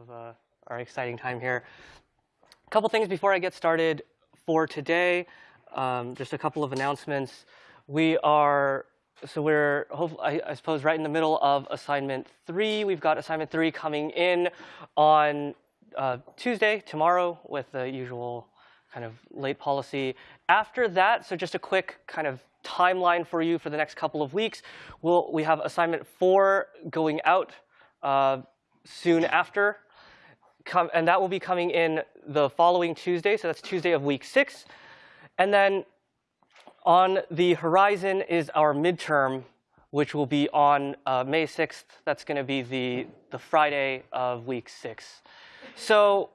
of uh, our exciting time here. A couple things before I get started for today. Um, just a couple of announcements. We are so we're I, I, suppose right in the middle of assignment three. We've got assignment three coming in on uh, Tuesday, tomorrow, with the usual kind of late policy. After that, so just a quick kind of timeline for you for the next couple of weeks. We'll, we have assignment four going out uh, soon after come, and that will be coming in the following Tuesday. So that's Tuesday of week six. And then on the horizon is our midterm, which will be on uh, May 6th. That's going to be the, the Friday of week six. So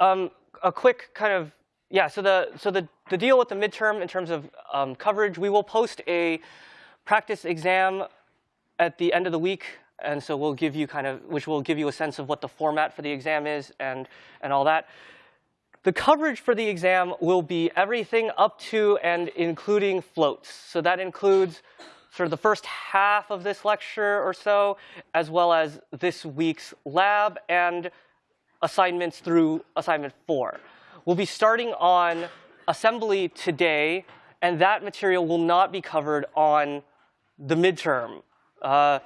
um, a quick kind of, yeah, so the, so the, the deal with the midterm in terms of um, coverage, we will post a practice exam at the end of the week and so we'll give you kind of, which will give you a sense of what the format for the exam is and, and all that. The coverage for the exam will be everything up to and including floats. So that includes sort of the first half of this lecture or so, as well as this week's lab and assignments through assignment four. We'll be starting on assembly today, and that material will not be covered on the midterm. Uh,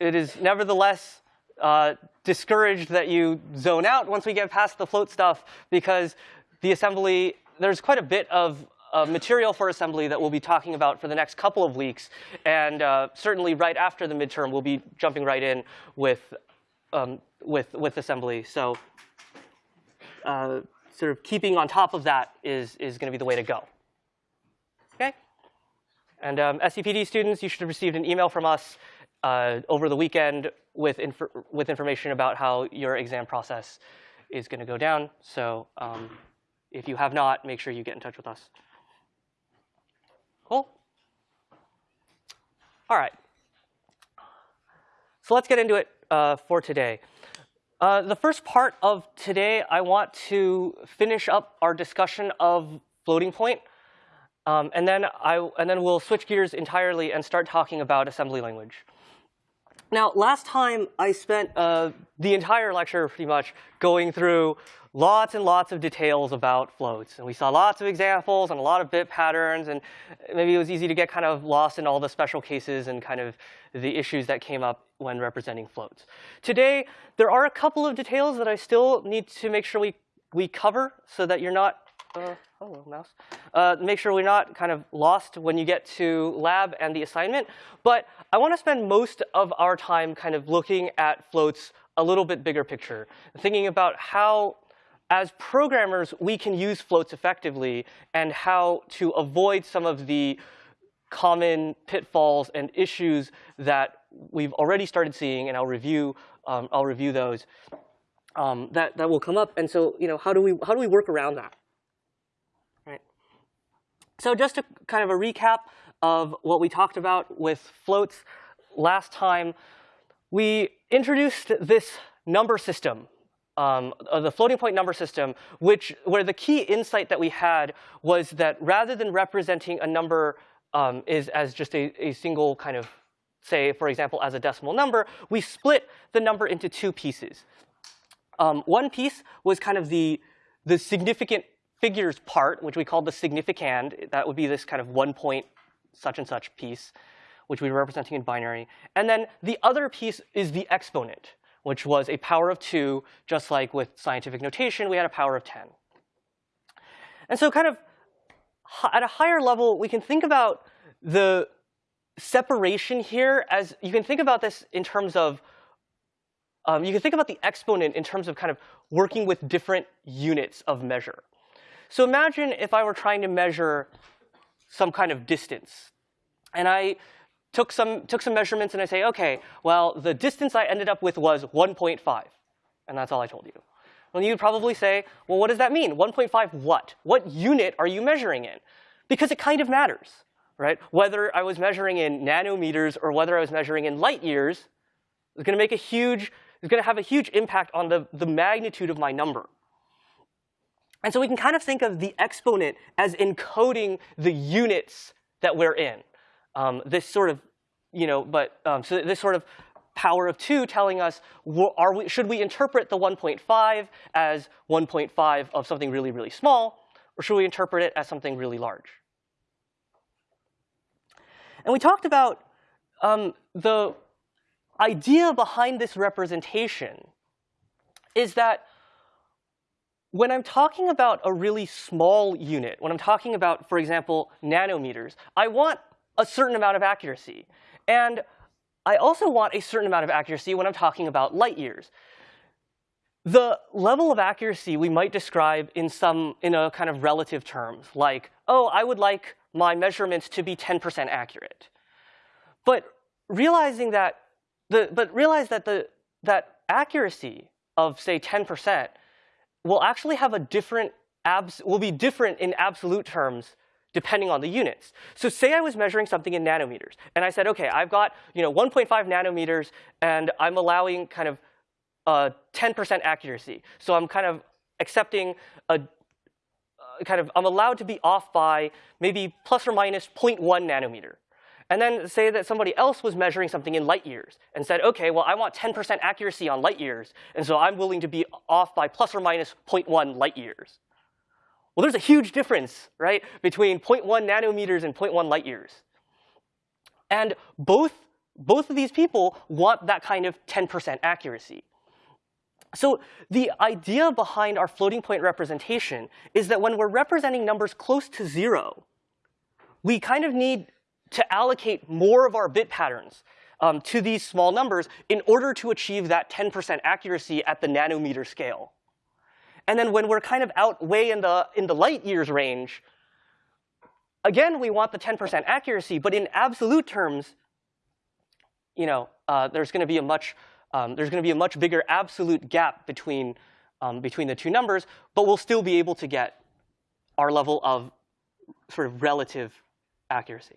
it is nevertheless uh, discouraged that you zone out once we get past the float stuff because the assembly, there's quite a bit of uh, material for assembly that we'll be talking about for the next couple of weeks. And uh, certainly right after the midterm, we'll be jumping right in with, um, with, with assembly. So uh, sort of keeping on top of that is, is going to be the way to go. Okay? And um, SCPD students, you should have received an email from us uh, over the weekend with, inf with information about how your exam process is going to go down. So um, if you have not, make sure you get in touch with us. Cool? All right. So let's get into it uh, for today. Uh, the first part of today, I want to finish up our discussion of floating point. Um, and, then I, and then we'll switch gears entirely and start talking about assembly language. Now, last time I spent uh, the entire lecture pretty much going through lots and lots of details about floats. And we saw lots of examples and a lot of bit patterns. And maybe it was easy to get kind of lost in all the special cases and kind of the issues that came up when representing floats. Today, there are a couple of details that I still need to make sure we, we cover so that you're not uh, hello, mouse. Uh, make sure we're not kind of lost when you get to lab and the assignment. But I want to spend most of our time kind of looking at floats a little bit bigger picture, thinking about how, as programmers, we can use floats effectively and how to avoid some of the common pitfalls and issues that we've already started seeing, and I'll review, um, I'll review those, um, that, that will come up. And so, you know, how do we, how do we work around that? So just kind of a recap of what we talked about with floats last time, we introduced this number system, um, uh, the floating point number system, which where the key insight that we had was that rather than representing a number um, is as just a, a single kind of, say, for example, as a decimal number, we split the number into two pieces. Um, one piece was kind of the, the significant figures part, which we call the significand. That would be this kind of one point such and such piece, which we're representing in binary. And then the other piece is the exponent, which was a power of 2, just like with scientific notation, we had a power of 10. And so kind of at a higher level, we can think about the separation here as you can think about this in terms of um, you can think about the exponent in terms of kind of working with different units of measure. So imagine if I were trying to measure some kind of distance. And I took some, took some measurements and I say, OK, well, the distance I ended up with was 1.5. And that's all I told you. Well, you'd probably say, well, what does that mean? 1.5 what? What unit are you measuring in? Because it kind of matters, right? Whether I was measuring in nanometers or whether I was measuring in light years is going to make a huge, is going to have a huge impact on the, the magnitude of my number. And so we can kind of think of the exponent as encoding the units that we're in. Um, this sort of, you know, but um, so this sort of power of 2 telling us, are we, should we interpret the 1.5 as 1.5 of something really, really small, or should we interpret it as something really large? And we talked about um, the idea behind this representation is that when I'm talking about a really small unit, when I'm talking about, for example, nanometers, I want a certain amount of accuracy. And I also want a certain amount of accuracy when I'm talking about light years. The level of accuracy we might describe in some in a kind of relative terms, like, oh, I would like my measurements to be 10% accurate. But realizing that the but realize that the that accuracy of say 10% will actually have a different abs will be different in absolute terms depending on the units. So say I was measuring something in nanometers, and I said, OK, I've got you know 1.5 nanometers, and I'm allowing kind of 10% uh, accuracy. So I'm kind of accepting a uh, kind of I'm allowed to be off by maybe plus or minus 0.1 nanometer. And then say that somebody else was measuring something in light years and said, OK, well, I want 10% accuracy on light years, and so I'm willing to be off by plus or minus 0.1 light years. Well, there's a huge difference, right, between 0.1 nanometers and 0.1 light years. And both, both of these people want that kind of 10% accuracy. So the idea behind our floating point representation is that when we're representing numbers close to zero, we kind of need to allocate more of our bit patterns um, to these small numbers in order to achieve that 10% accuracy at the nanometer scale. And then when we're kind of out way in the, in the light years range, again, we want the 10% accuracy. But in absolute terms, you know, uh, there's going to be a much um, there's going to be a much bigger absolute gap between um, between the two numbers, but we'll still be able to get our level of sort of relative accuracy.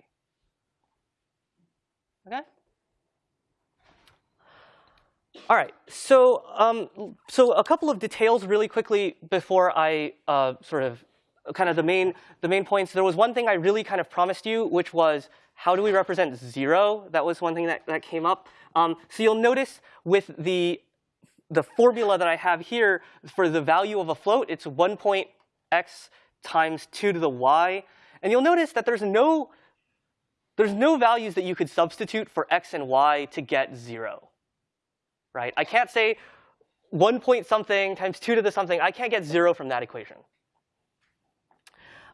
Okay. All right, so um, so a couple of details really quickly before I uh, sort of kind of the main the main points. There was one thing I really kind of promised you, which was how do we represent zero? That was one thing that, that came up. Um, so you'll notice with the the formula that I have here for the value of a float, it's 1 point x times 2 to the y. And you'll notice that there's no there's no values that you could substitute for x and y to get 0 right? I can't say 1 point something times 2 to the something. I can't get 0 from that equation.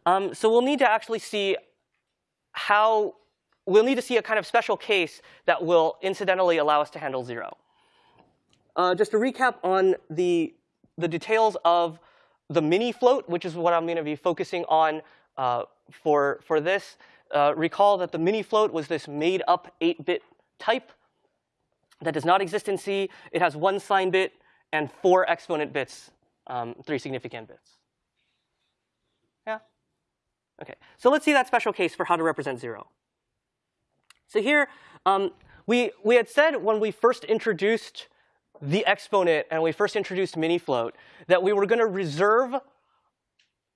Um, so we'll need to actually see how we'll need to see a kind of special case that will incidentally allow us to handle 0. Uh, just to recap on the, the details of the mini float, which is what I'm going to be focusing on uh, for, for this. Uh, recall that the mini float was this made up 8-bit type that does not exist in C. It has one sign bit and four exponent bits, um, three significand bits. Yeah? OK, so let's see that special case for how to represent 0. So here, um, we, we had said when we first introduced the exponent and we first introduced mini float that we were going to reserve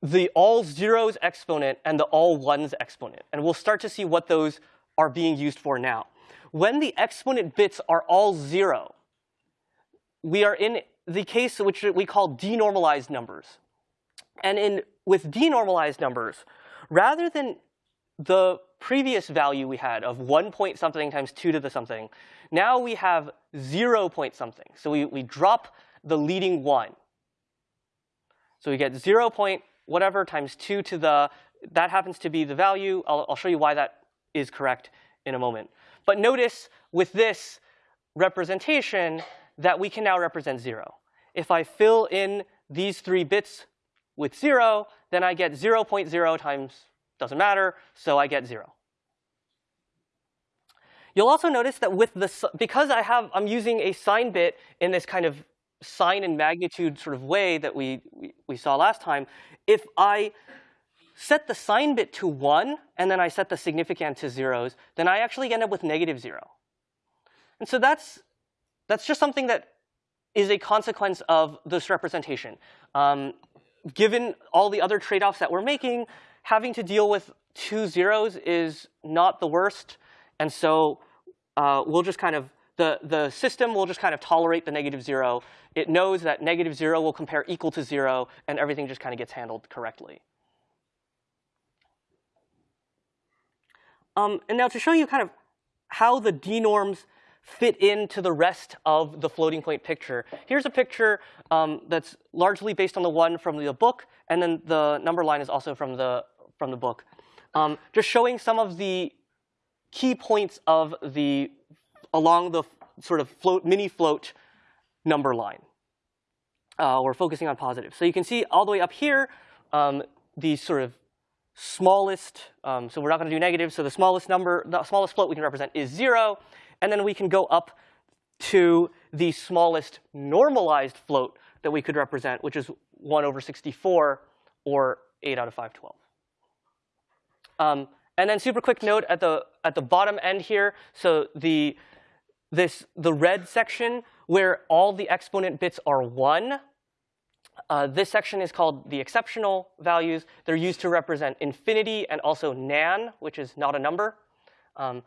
the all zeros exponent and the all ones exponent. And we'll start to see what those are being used for now when the exponent bits are all zero, we are in the case which we call denormalized numbers. And in with denormalized numbers, rather than the previous value we had of 1 point something times 2 to the something, now we have 0 point something. So we, we drop the leading 1. So we get 0 point whatever times 2 to the, that happens to be the value. I'll, I'll show you why that is correct in a moment. But notice with this representation that we can now represent 0. If I fill in these three bits with 0, then I get 0 0.0 times, doesn't matter, so I get 0. You'll also notice that with the, because I have, I'm using a sign bit in this kind of sign and magnitude sort of way that we, we, we saw last time, if I set the sign bit to 1, and then I set the significand to zeros, then I actually end up with negative 0. And so that's, that's just something that is a consequence of this representation. Um, given all the other trade-offs that we're making, having to deal with two zeros is not the worst. And so uh, we'll just kind of the, the system will just kind of tolerate the negative zero. It knows that negative zero will compare equal to zero, and everything just kind of gets handled correctly. Um, and now to show you kind of how the denorms fit into the rest of the floating point picture. Here's a picture um, that's largely based on the one from the book, and then the number line is also from the, from the book. Um, just showing some of the key points of the, along the sort of float, mini float number line. Uh, we're focusing on positive. So you can see all the way up here, um, the sort of smallest, um, so we're not going to do negative, so the smallest number, the smallest float we can represent is zero. And then we can go up to the smallest normalized float that we could represent, which is 1 over 64, or 8 out of 512. Um, and then super quick note at the at the bottom end here. So the this the red section where all the exponent bits are one. Uh, this section is called the exceptional values. They're used to represent infinity and also NaN, which is not a number. Um,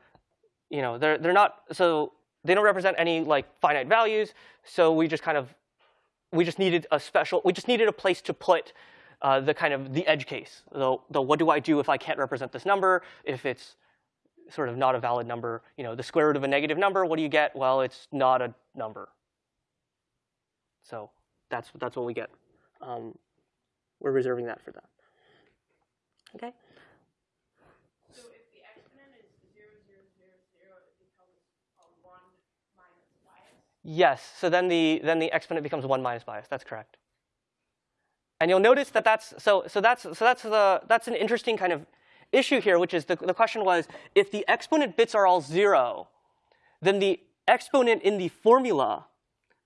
you know, they're they're not so they don't represent any like finite values. So we just kind of we just needed a special we just needed a place to put uh, the kind of the edge case. The, the what do I do if I can't represent this number? If it's sort of not a valid number, you know, the square root of a negative number, what do you get? Well, it's not a number. So that's that's what we get. Um, we're reserving that for that. Okay. Yes, so then the, then the exponent becomes 1 minus bias. That's correct. And you'll notice that that's, so, so that's, so that's, the, that's an interesting kind of issue here, which is the, the question was, if the exponent bits are all 0, then the exponent in the formula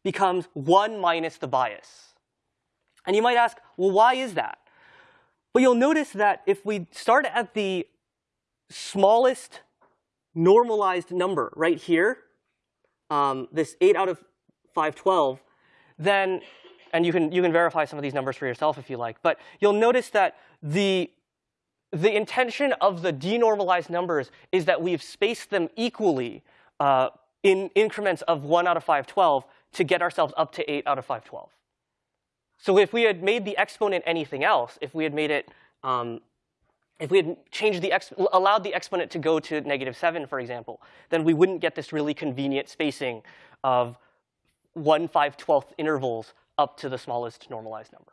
becomes 1 minus the bias. And you might ask, well, why is that? But you'll notice that if we start at the smallest normalized number right here, um, this 8 out of 512, then, and you can, you can verify some of these numbers for yourself if you like, but you'll notice that the, the intention of the denormalized numbers is that we've spaced them equally uh, in increments of 1 out of 512 to get ourselves up to 8 out of 512. So if we had made the exponent anything else, if we had made it um, if we had changed the allowed the exponent to go to negative 7, for example, then we wouldn't get this really convenient spacing of 1 5 12th intervals up to the smallest normalized number.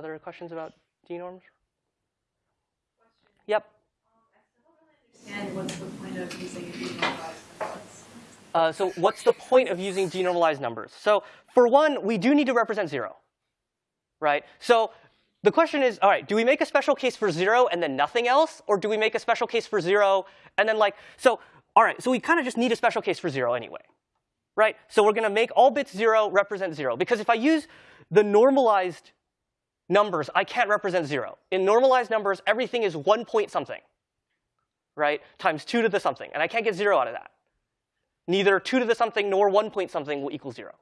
Other questions about denorms? Yep. And what's the point of using denormalized numbers? Uh, so what's the point of using denormalized numbers? So for one, we do need to represent 0 right? So the question is, all right, do we make a special case for zero and then nothing else? Or do we make a special case for zero and then like, so, all right, so we kind of just need a special case for zero anyway, right? So we're going to make all bits zero represent zero. Because if I use the normalized numbers, I can't represent zero. In normalized numbers, everything is one point something, right? Times two to the something. And I can't get zero out of that. Neither two to the something nor one point something will equal zero.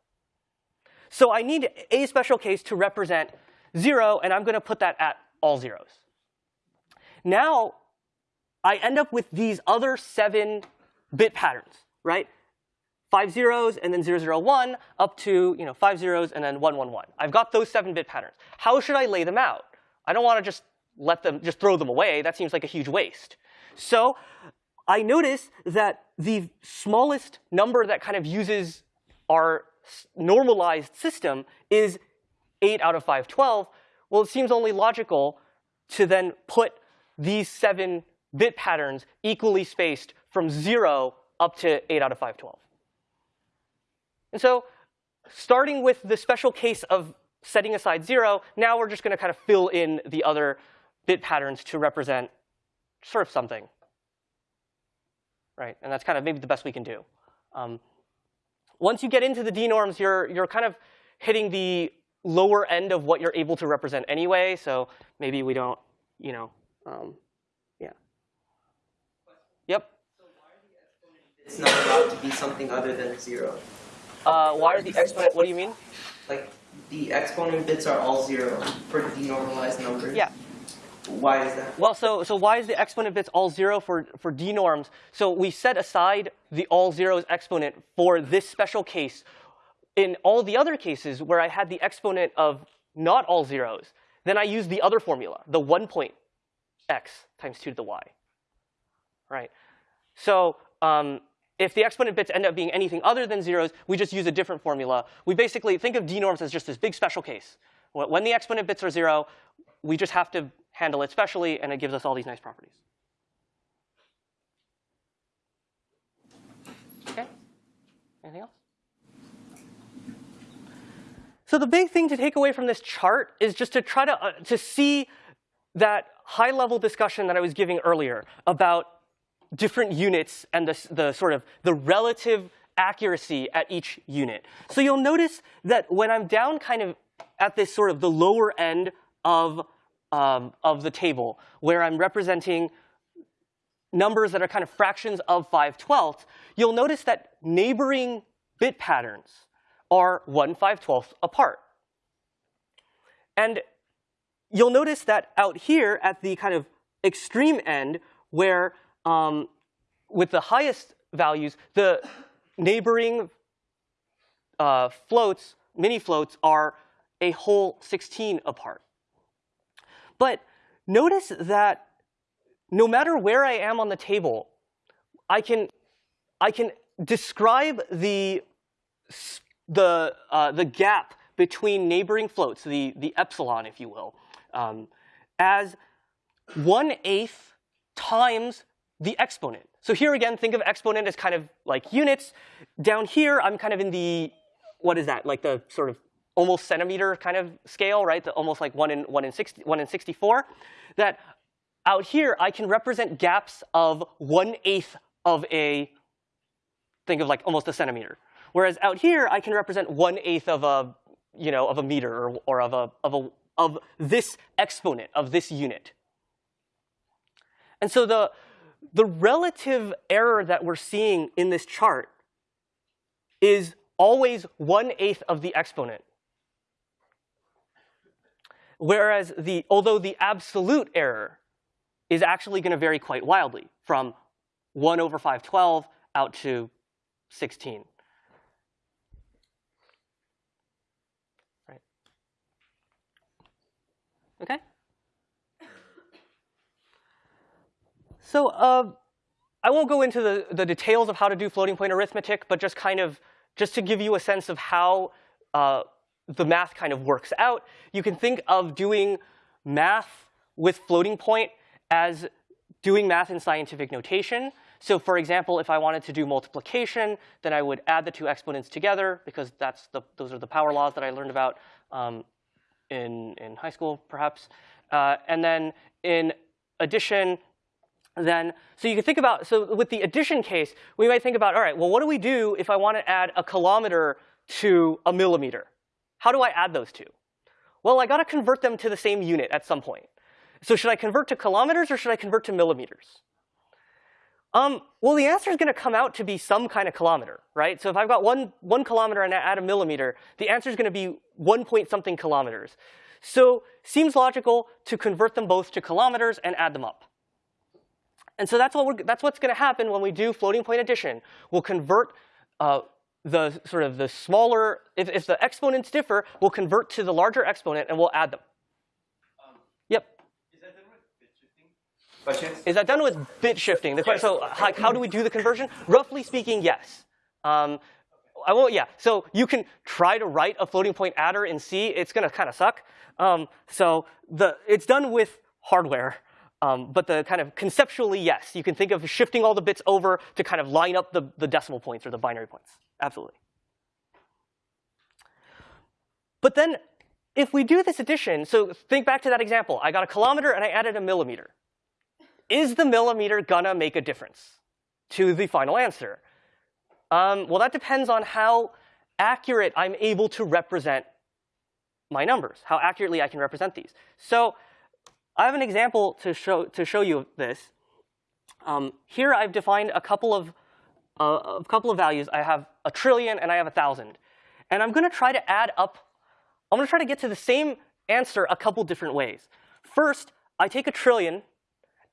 So I need a special case to represent 0, and I'm going to put that at all zeros. Now I end up with these other seven bit patterns, right? Five zeros and then 001 up to you know, five zeros and then 111. I've got those seven bit patterns. How should I lay them out? I don't want to just let them, just throw them away. That seems like a huge waste. So I notice that the smallest number that kind of uses our normalized system is 8 out of 512, well, it seems only logical to then put these seven bit patterns equally spaced from 0 up to 8 out of 512. And so starting with the special case of setting aside 0, now we're just going to kind of fill in the other bit patterns to represent sort of something. Right? And that's kind of maybe the best we can do. Um, once you get into the denorms, you're, you're kind of hitting the lower end of what you're able to represent anyway. So maybe we don't, you know, um, yeah. Yep. so why are the It's not allowed to be something other than zero. Uh, why are the exponent? What do you mean? Like the exponent bits are all zero for denormalized numbers. Yeah. Why is that? Well, so, so why is the exponent bits all zero for, for denorms? So we set aside the all zeros exponent for this special case. In all the other cases where I had the exponent of not all zeros, then I use the other formula, the 1 point x times 2 to the y. Right? So um, if the exponent bits end up being anything other than zeros, we just use a different formula. We basically think of denorms as just this big special case. When the exponent bits are zero, we just have to handle it specially, and it gives us all these nice properties. Okay? Anything else? So the big thing to take away from this chart is just to try to, uh, to see that high-level discussion that I was giving earlier about different units and the, the sort of the relative accuracy at each unit. So you'll notice that when I'm down kind of at this sort of the lower end of, um, of the table, where I'm representing numbers that are kind of fractions of 5 twelfths, you'll notice that neighboring bit patterns are 1 5 twelfths apart. And you'll notice that out here at the kind of extreme end, where um, with the highest values, the neighboring uh, floats, mini floats, are a whole 16 apart. But notice that no matter where I am on the table, I can, I can describe the, the, uh, the gap between neighboring floats, the, the epsilon, if you will, um, as 1 eighth times the exponent. So here again, think of exponent as kind of like units. Down here, I'm kind of in the, what is that, like the sort of almost centimeter kind of scale, right? The almost like one in one in 60, one in 64. That out here, I can represent gaps of one eighth of a, think of like almost a centimeter. Whereas out here, I can represent one eighth of a, you know, of a meter or, or of a, of a, of this exponent of this unit. And so the, the relative error that we're seeing in this chart is always 1 eighth of the exponent. Whereas the, although the absolute error is actually going to vary quite wildly from 1 over 512 out to 16. Right. Okay? So uh, I won't go into the, the details of how to do floating point arithmetic, but just kind of just to give you a sense of how uh, the math kind of works out, you can think of doing math with floating point as doing math in scientific notation. So for example, if I wanted to do multiplication, then I would add the two exponents together because that's the, those are the power laws that I learned about um, in, in high school, perhaps. Uh, and then in addition, then, so you can think about, so with the addition case, we might think about, all right, well, what do we do if I want to add a kilometer to a millimeter? How do I add those two? Well, I got to convert them to the same unit at some point. So should I convert to kilometers or should I convert to millimeters? Um, well, the answer is going to come out to be some kind of kilometer, right? So if I've got one, one kilometer and I add a millimeter, the answer is going to be one point something kilometers. So seems logical to convert them both to kilometers and add them up. And so that's, what that's what's going to happen when we do floating point addition. We'll convert uh, the sort of the smaller, if, if the exponents differ, we'll convert to the larger exponent and we'll add them. Um, yep. Is that done with bit shifting? Is that done with bit shifting? The question, so how, how, do we do the conversion? Roughly speaking, yes. Um, I won't, yeah. So you can try to write a floating point adder in C. It's going to kind of suck. Um, so the, it's done with hardware. Um, but the kind of conceptually, yes, you can think of shifting all the bits over to kind of line up the, the decimal points or the binary points. Absolutely. But then if we do this addition, so think back to that example. I got a kilometer and I added a millimeter. Is the millimeter gonna make a difference to the final answer? Um, well, that depends on how accurate I'm able to represent my numbers, how accurately I can represent these. So I have an example to show, to show you this. Um, here I've defined a couple of, uh, a couple of values. I have a trillion and I have a thousand. And I'm going to try to add up, I'm going to try to get to the same answer a couple different ways. First, I take a trillion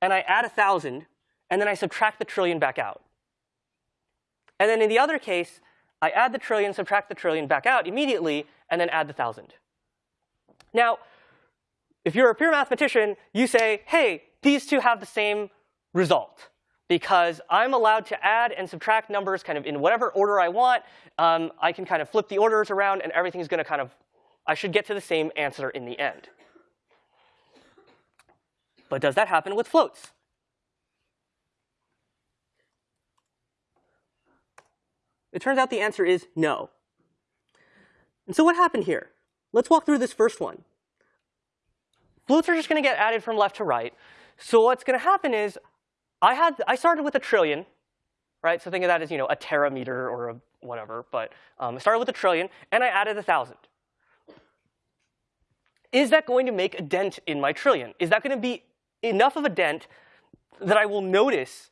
and I add a thousand, and then I subtract the trillion back out. And then in the other case, I add the trillion, subtract the trillion back out immediately, and then add the thousand. Now, if you're a pure mathematician, you say, hey, these two have the same result because I'm allowed to add and subtract numbers kind of in whatever order I want. Um, I can kind of flip the orders around, and everything's going to kind of, I should get to the same answer in the end. But does that happen with floats? It turns out the answer is no. And so what happened here? Let's walk through this first one. Floats are just going to get added from left to right. So what's going to happen is I had I started with a trillion, right? So think of that as you know a terameter or a whatever. But um, I started with a trillion, and I added a thousand. Is that going to make a dent in my trillion? Is that going to be enough of a dent that I will notice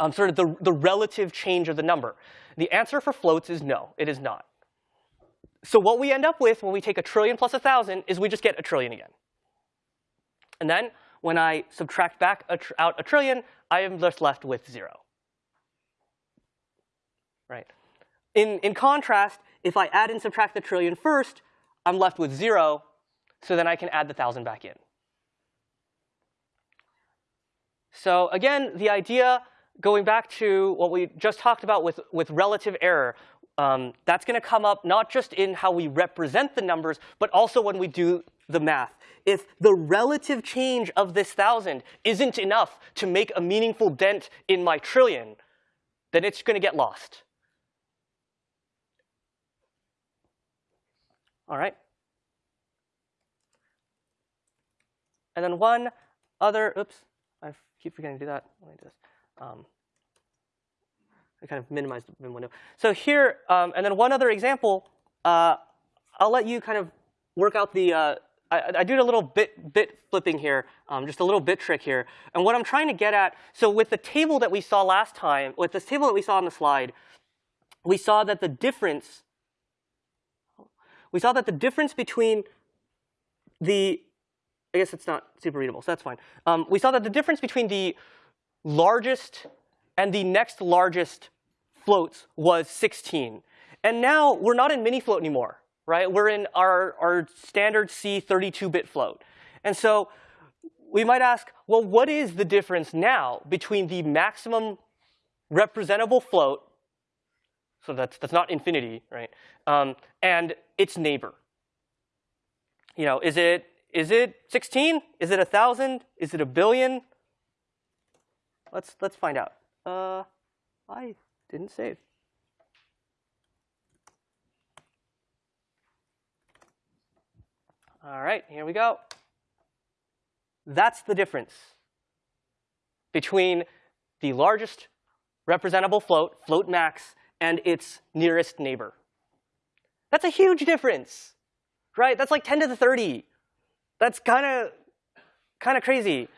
um, sort of the, the relative change of the number? The answer for floats is no, it is not. So what we end up with when we take a trillion plus a thousand is we just get a trillion again. And then when I subtract back a out a trillion, I am just left with zero. Right. In, in contrast, if I add and subtract the trillion first, I'm left with zero, so then I can add the thousand back in. So again, the idea, going back to what we just talked about with, with relative error, um, that's going to come up not just in how we represent the numbers, but also when we do the math. If the relative change of this thousand isn't enough to make a meaningful dent in my trillion, then it's going to get lost. All right. And then one other, oops, I keep forgetting to do that. Let me this. Um, I kind of minimized the window. So here, um, and then one other example, uh, I'll let you kind of work out the, uh, I, I, did a little bit, bit flipping here, um, just a little bit trick here. And what I'm trying to get at, so with the table that we saw last time, with this table that we saw on the slide, we saw that the difference, we saw that the difference between the, I guess it's not super readable, so that's fine. Um, we saw that the difference between the largest and the next largest floats was 16. And now we're not in mini float anymore right? We're in our, our standard C 32-bit float. And so we might ask, well, what is the difference now between the maximum representable float, so that's, that's not infinity, right, um, and its neighbor? You know, is it, is it 16? Is it 1,000? Is it a billion? Let's, let's find out. Uh, I didn't save. All right, here we go. That's the difference between the largest representable float, float max, and its nearest neighbor. That's a huge difference, right? That's like 10 to the 30. That's kind of kind of crazy.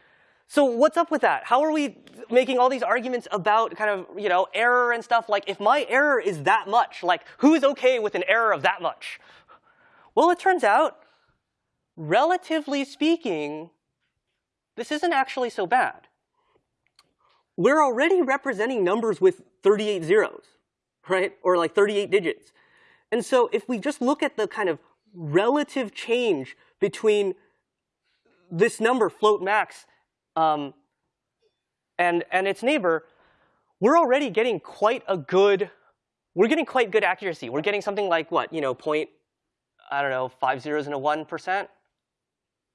So what's up with that? How are we making all these arguments about kind of you know error and stuff? Like if my error is that much, like who's okay with an error of that much? Well, it turns out relatively speaking, this isn't actually so bad. We're already representing numbers with 38 zeros, right? Or like 38 digits. And so if we just look at the kind of relative change between this number, float max, um, and, and its neighbor, we're already getting quite a good, we're getting quite good accuracy. We're getting something like what, you know, point, I don't know, five zeros and a one percent,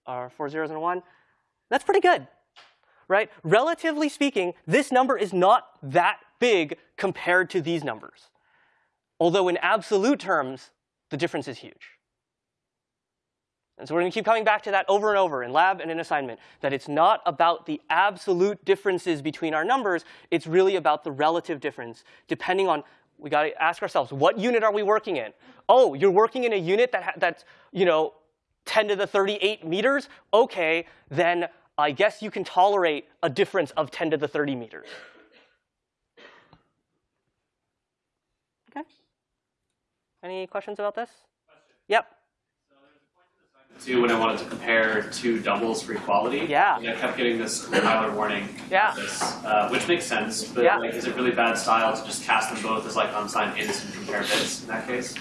or four zeros and a one, that's pretty good, right? Relatively speaking, this number is not that big compared to these numbers. Although in absolute terms, the difference is huge. And so we're going to keep coming back to that over and over in lab and in assignment, that it's not about the absolute differences between our numbers. It's really about the relative difference, depending on, we got to ask ourselves, what unit are we working in? Oh, you're working in a unit that that's, you know, 10 to the 38 meters, okay, then I guess you can tolerate a difference of 10 to the 30 meters. Okay. Any questions about this? Question. Yep. So there's a point in the assignment to when I wanted to compare two doubles for equality. Yeah. And I kept getting this compiler warning. Yeah. This, uh, which makes sense, but Yeah. like, is it really bad style to just cast them both as like unsigned ints and compare bits in that case?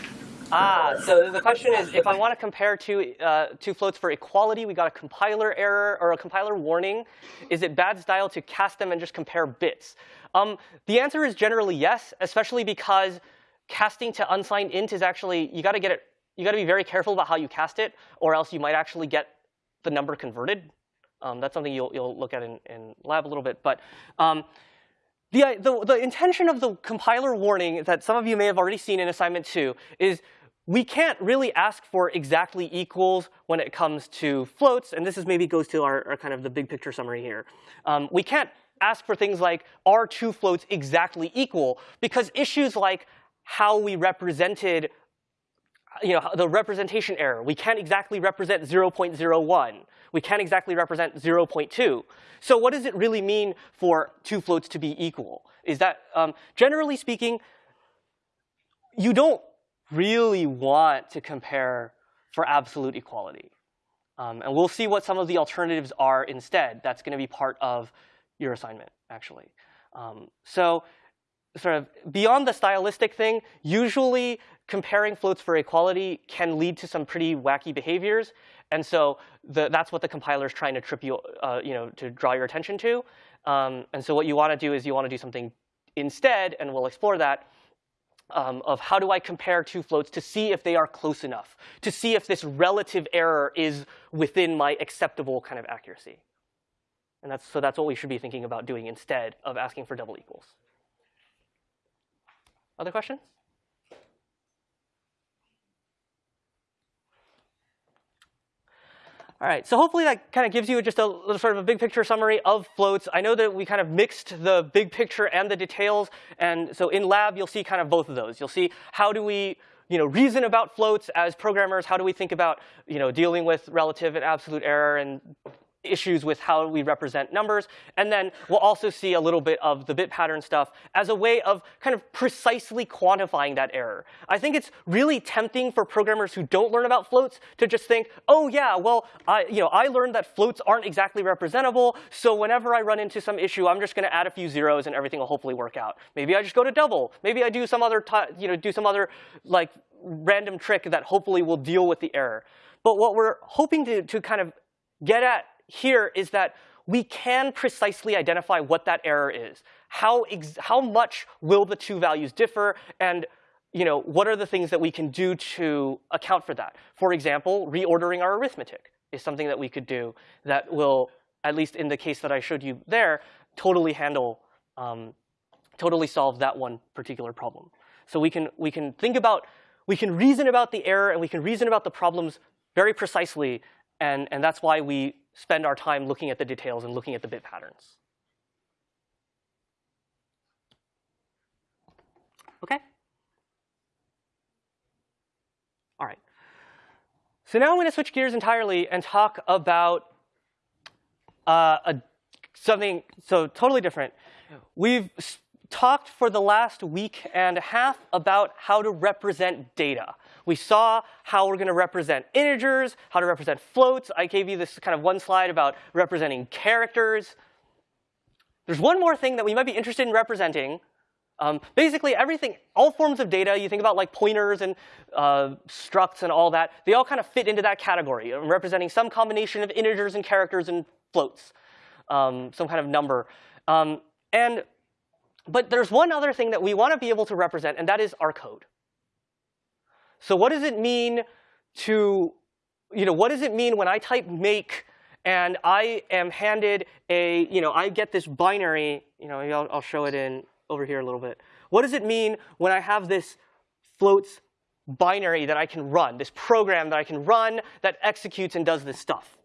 Ah, so the question is, if I want to compare two, uh, two floats for equality, we got a compiler error or a compiler warning. Is it bad style to cast them and just compare bits? Um, the answer is generally yes, especially because casting to unsigned int is actually, you got to get it, you got to be very careful about how you cast it, or else you might actually get the number converted. Um, that's something you'll, you'll look at in, in lab a little bit. But um, the, the, the intention of the compiler warning that some of you may have already seen in assignment two is we can't really ask for exactly equals when it comes to floats, and this is maybe goes to our, our kind of the big picture summary here. Um, we can't ask for things like are two floats exactly equal because issues like how we represented you know, the representation error. We can't exactly represent 0.01. We can't exactly represent 0.2. So what does it really mean for two floats to be equal? Is that, um, generally speaking, you don't really want to compare for absolute equality. Um, and we'll see what some of the alternatives are instead. That's going to be part of your assignment, actually. Um, so sort of beyond the stylistic thing, usually comparing floats for equality can lead to some pretty wacky behaviors. And so the, that's what the compiler is trying to trip you, uh, you know, to draw your attention to. Um, and so what you want to do is you want to do something instead, and we'll explore that, um, of how do I compare two floats to see if they are close enough, to see if this relative error is within my acceptable kind of accuracy. And that's, so that's what we should be thinking about doing instead of asking for double equals. Other questions? All right, so hopefully that kind of gives you just a little sort of a big picture summary of floats. I know that we kind of mixed the big picture and the details, and so in lab you'll see kind of both of those. You'll see how do we you know, reason about floats as programmers, how do we think about you know, dealing with relative and absolute error and issues with how we represent numbers. And then we'll also see a little bit of the bit pattern stuff as a way of kind of precisely quantifying that error. I think it's really tempting for programmers who don't learn about floats to just think, oh yeah, well, I, you know, I learned that floats aren't exactly representable, so whenever I run into some issue, I'm just going to add a few zeros and everything will hopefully work out. Maybe I just go to double. Maybe I do some other, you know, do some other like random trick that hopefully will deal with the error. But what we're hoping to, to kind of get at here is that we can precisely identify what that error is. How, how much will the two values differ? And you know, what are the things that we can do to account for that? For example, reordering our arithmetic is something that we could do that will, at least in the case that I showed you there, totally handle, um, totally solve that one particular problem. So we can, we can think about, we can reason about the error and we can reason about the problems very precisely. And, and that's why we spend our time looking at the details and looking at the bit patterns. OK? All right. So now I'm going to switch gears entirely and talk about uh, a, something so totally different. We've talked for the last week and a half about how to represent data. We saw how we're going to represent integers, how to represent floats. I gave you this kind of one slide about representing characters. There's one more thing that we might be interested in representing. Um, basically, everything, all forms of data, you think about like pointers and uh, structs and all that, they all kind of fit into that category, representing some combination of integers and characters and floats, um, some kind of number. Um, and but there's one other thing that we want to be able to represent, and that is our code. So what does it mean to, you know, what does it mean when I type make and I am handed a, you know, I get this binary, you know, I'll, I'll show it in over here a little bit. What does it mean when I have this floats binary that I can run, this program that I can run that executes and does this stuff?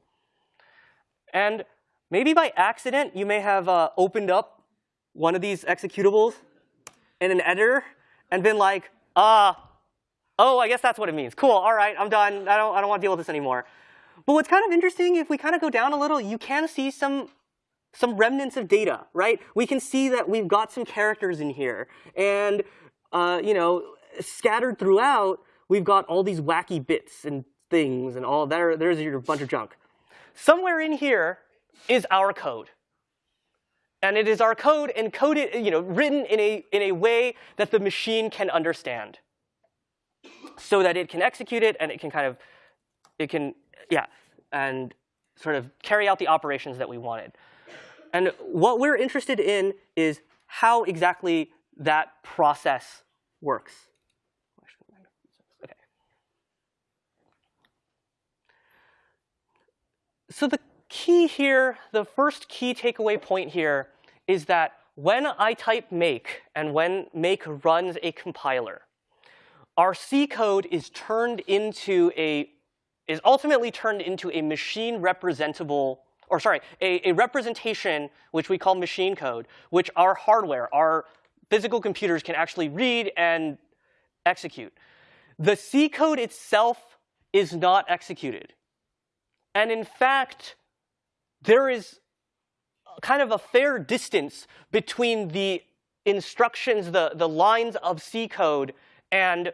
And maybe by accident, you may have uh, opened up one of these executables in an editor and been like, ah, oh, I guess that's what it means. Cool, all right, I'm done. I don't, I don't want to deal with this anymore. But what's kind of interesting, if we kind of go down a little, you can see some, some remnants of data, right? We can see that we've got some characters in here. And, uh, you know, scattered throughout, we've got all these wacky bits and things and all there. There's your bunch of junk. Somewhere in here is our code. And it is our code encoded, you know, written in a, in a way that the machine can understand so that it can execute it and it can kind of, it can, yeah, and sort of carry out the operations that we wanted. And what we're interested in is how exactly that process works. Okay. So the key here, the first key takeaway point here is that when I type make and when make runs a compiler, our C code is turned into a is ultimately turned into a machine representable or sorry, a, a representation which we call machine code, which our hardware, our physical computers can actually read and execute. The C code itself is not executed. And in fact, there is kind of a fair distance between the instructions, the, the lines of C code, and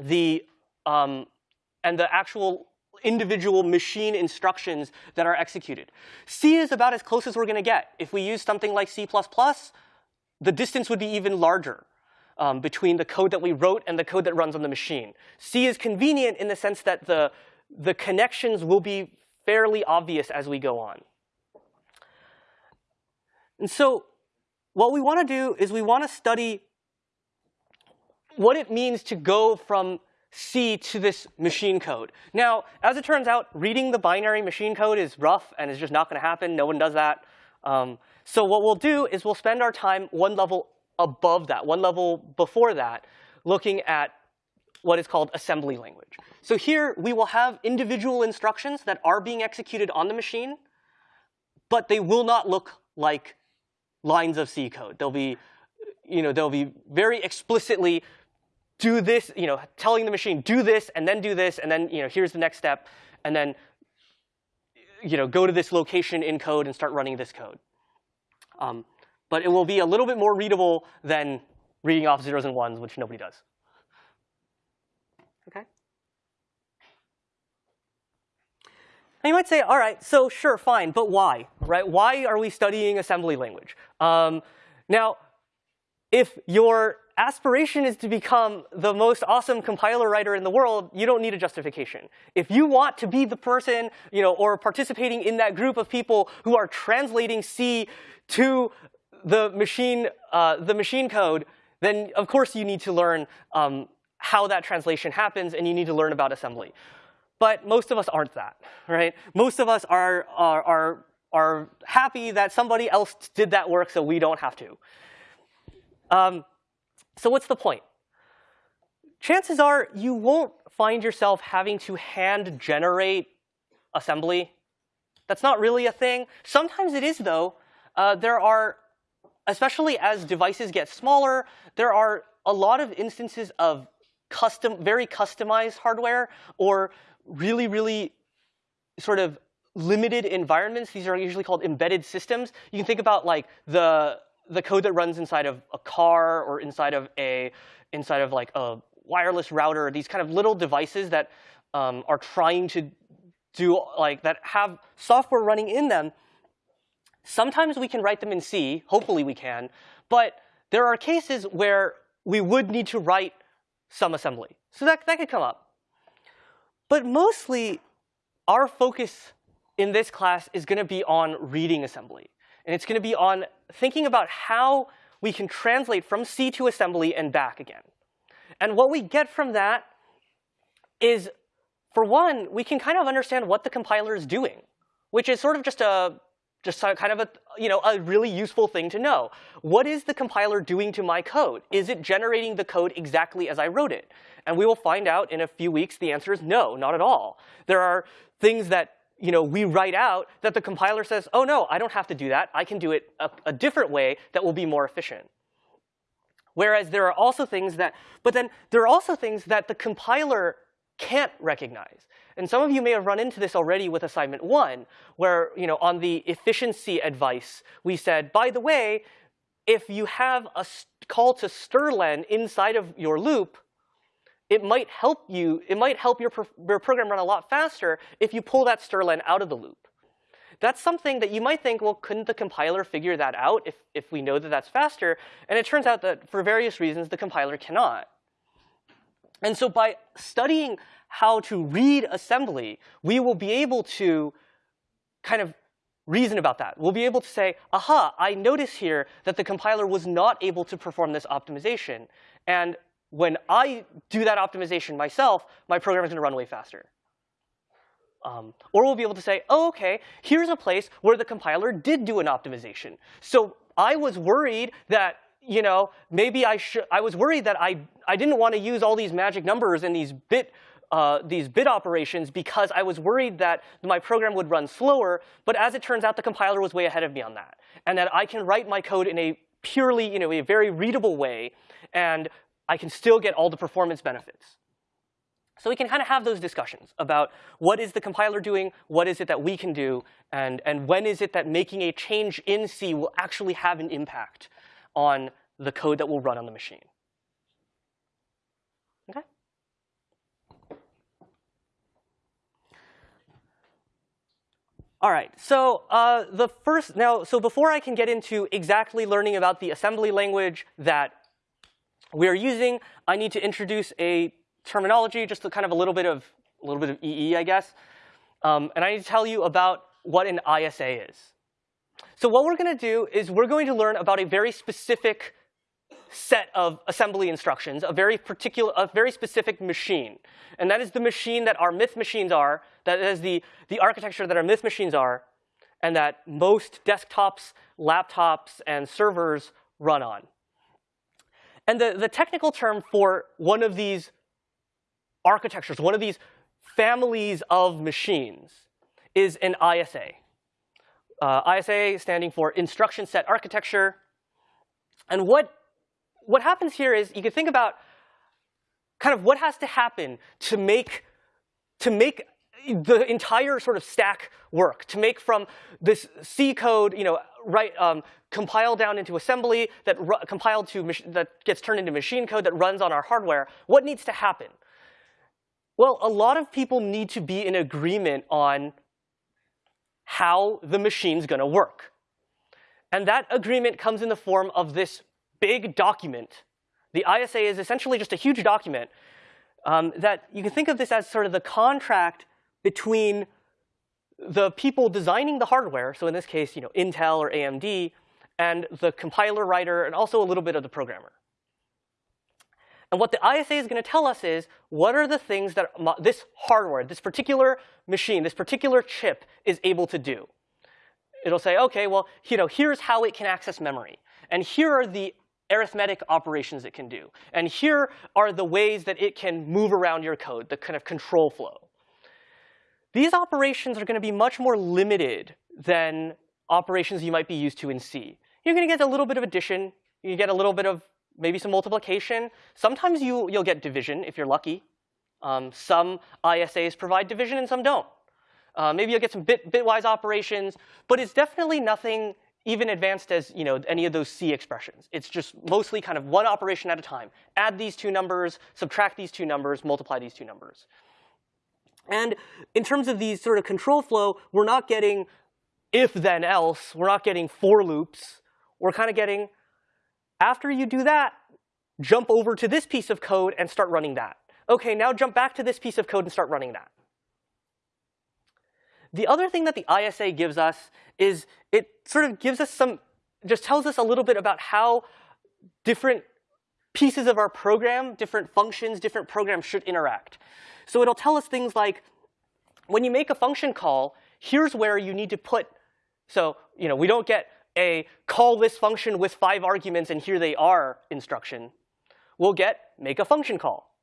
the, um, and the actual individual machine instructions that are executed. C is about as close as we're going to get. If we use something like C++, the distance would be even larger um, between the code that we wrote and the code that runs on the machine. C is convenient in the sense that the, the connections will be fairly obvious as we go on. And so what we want to do is we want to study what it means to go from C to this machine code. Now, as it turns out, reading the binary machine code is rough and is just not going to happen. No one does that. Um, so what we'll do is we'll spend our time one level above that, one level before that, looking at what is called assembly language. So here we will have individual instructions that are being executed on the machine, but they will not look like lines of C code. They'll be, you know, they'll be very explicitly do this, you know, telling the machine do this and then do this and then, you know, here's the next step and then, you know, go to this location in code and start running this code. Um, but it will be a little bit more readable than reading off zeros and ones, which nobody does. Okay. And you might say, all right, so sure, fine, but why, right? Why are we studying assembly language? Um, now, if your aspiration is to become the most awesome compiler writer in the world, you don't need a justification. If you want to be the person, you know, or participating in that group of people who are translating C to the machine, uh, the machine code, then of course you need to learn um, how that translation happens, and you need to learn about assembly. But most of us aren't that, right? Most of us are, are, are, are happy that somebody else did that work so we don't have to. Um, so what's the point? Chances are you won't find yourself having to hand generate assembly. That's not really a thing. Sometimes it is, though. Uh, there are, especially as devices get smaller, there are a lot of instances of custom, very customized hardware or really, really sort of limited environments. These are usually called embedded systems. You can think about like the the code that runs inside of a car or inside of a inside of like a wireless router. These kind of little devices that um, are trying to do like that have software running in them. Sometimes we can write them in C. Hopefully we can. But there are cases where we would need to write some assembly. So that, that could come up. But mostly, our focus in this class is going to be on reading assembly. And it's going to be on thinking about how we can translate from C to assembly and back again. And what we get from that is, for one, we can kind of understand what the compiler is doing, which is sort of just a just kind of a, you know, a really useful thing to know. What is the compiler doing to my code? Is it generating the code exactly as I wrote it? And we will find out in a few weeks the answer is no, not at all. There are things that you know, we write out that the compiler says, oh, no, I don't have to do that. I can do it a, a different way that will be more efficient. Whereas there are also things that, but then there are also things that the compiler can't recognize. And some of you may have run into this already with assignment one, where you know, on the efficiency advice, we said, by the way, if you have a call to strlen inside of your loop, it might help you, it might help your, your program run a lot faster if you pull that strlen out of the loop. That's something that you might think, well, couldn't the compiler figure that out if, if we know that that's faster? And it turns out that for various reasons, the compiler cannot. And so by studying how to read assembly, we will be able to kind of reason about that. We'll be able to say, aha, I notice here that the compiler was not able to perform this optimization. And when I do that optimization myself, my program is going to run way faster. Um, or we'll be able to say, oh, OK, here's a place where the compiler did do an optimization. So I was worried that you know, maybe I should. I was worried that I I didn't want to use all these magic numbers and these bit uh, these bit operations because I was worried that my program would run slower. But as it turns out, the compiler was way ahead of me on that, and that I can write my code in a purely, you know, a very readable way, and I can still get all the performance benefits. So we can kind of have those discussions about what is the compiler doing, what is it that we can do, and, and when is it that making a change in C will actually have an impact on the code that will run on the machine. Okay? All right, so uh, the first, now, so before I can get into exactly learning about the assembly language that we are using, I need to introduce a terminology, just a kind of a little bit of a little bit of EE, I guess. Um, and I need to tell you about what an ISA is. So what we're going to do is we're going to learn about a very specific set of assembly instructions, a very particular, a very specific machine. And that is the machine that our myth machines are, that is the, the architecture that our myth machines are, and that most desktops, laptops, and servers run on. And the, the technical term for one of these architectures, one of these families of machines, is an ISA. Uh, ISA standing for Instruction Set Architecture. And what, what happens here is you can think about kind of what has to happen to make, to make the entire sort of stack work, to make from this C code, you know, right, um, compiled down into assembly, that compiled to that gets turned into machine code that runs on our hardware. What needs to happen? Well, a lot of people need to be in agreement on how the machine's going to work. And that agreement comes in the form of this big document. The ISA is essentially just a huge document um, that you can think of this as sort of the contract between the people designing the hardware, so in this case, you know, Intel or AMD, and the compiler writer, and also a little bit of the programmer. And what the ISA is going to tell us is, what are the things that this hardware, this particular machine, this particular chip is able to do? It'll say, OK, well, you know, here's how it can access memory. And here are the arithmetic operations it can do. And here are the ways that it can move around your code, the kind of control flow. These operations are going to be much more limited than operations you might be used to in C. You're going to get a little bit of addition. You get a little bit of maybe some multiplication. Sometimes you, you'll get division if you're lucky. Um, some ISAs provide division and some don't. Uh, maybe you'll get some bit, bitwise operations, but it's definitely nothing even advanced as you know any of those C expressions. It's just mostly kind of one operation at a time. Add these two numbers, subtract these two numbers, multiply these two numbers. And in terms of these sort of control flow, we're not getting if then else. We're not getting for loops. We're kind of getting after you do that, jump over to this piece of code and start running that. OK, now jump back to this piece of code and start running that. The other thing that the ISA gives us is it sort of gives us some, just tells us a little bit about how different pieces of our program, different functions, different programs should interact. So it'll tell us things like, when you make a function call, here's where you need to put, so you know, we don't get a call this function with five arguments and here they are instruction, we'll get make a function call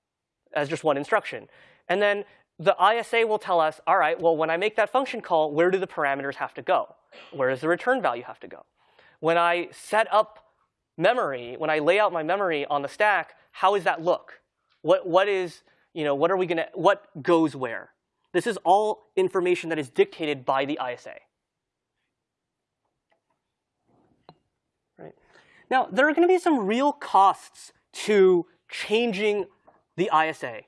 as just one instruction. And then the ISA will tell us, all right, well, when I make that function call, where do the parameters have to go? Where does the return value have to go? When I set up memory, when I lay out my memory on the stack, how does that look? What, what is, you know, what are we gonna, what goes where? This is all information that is dictated by the ISA. Right. Now, there are going to be some real costs to changing the ISA.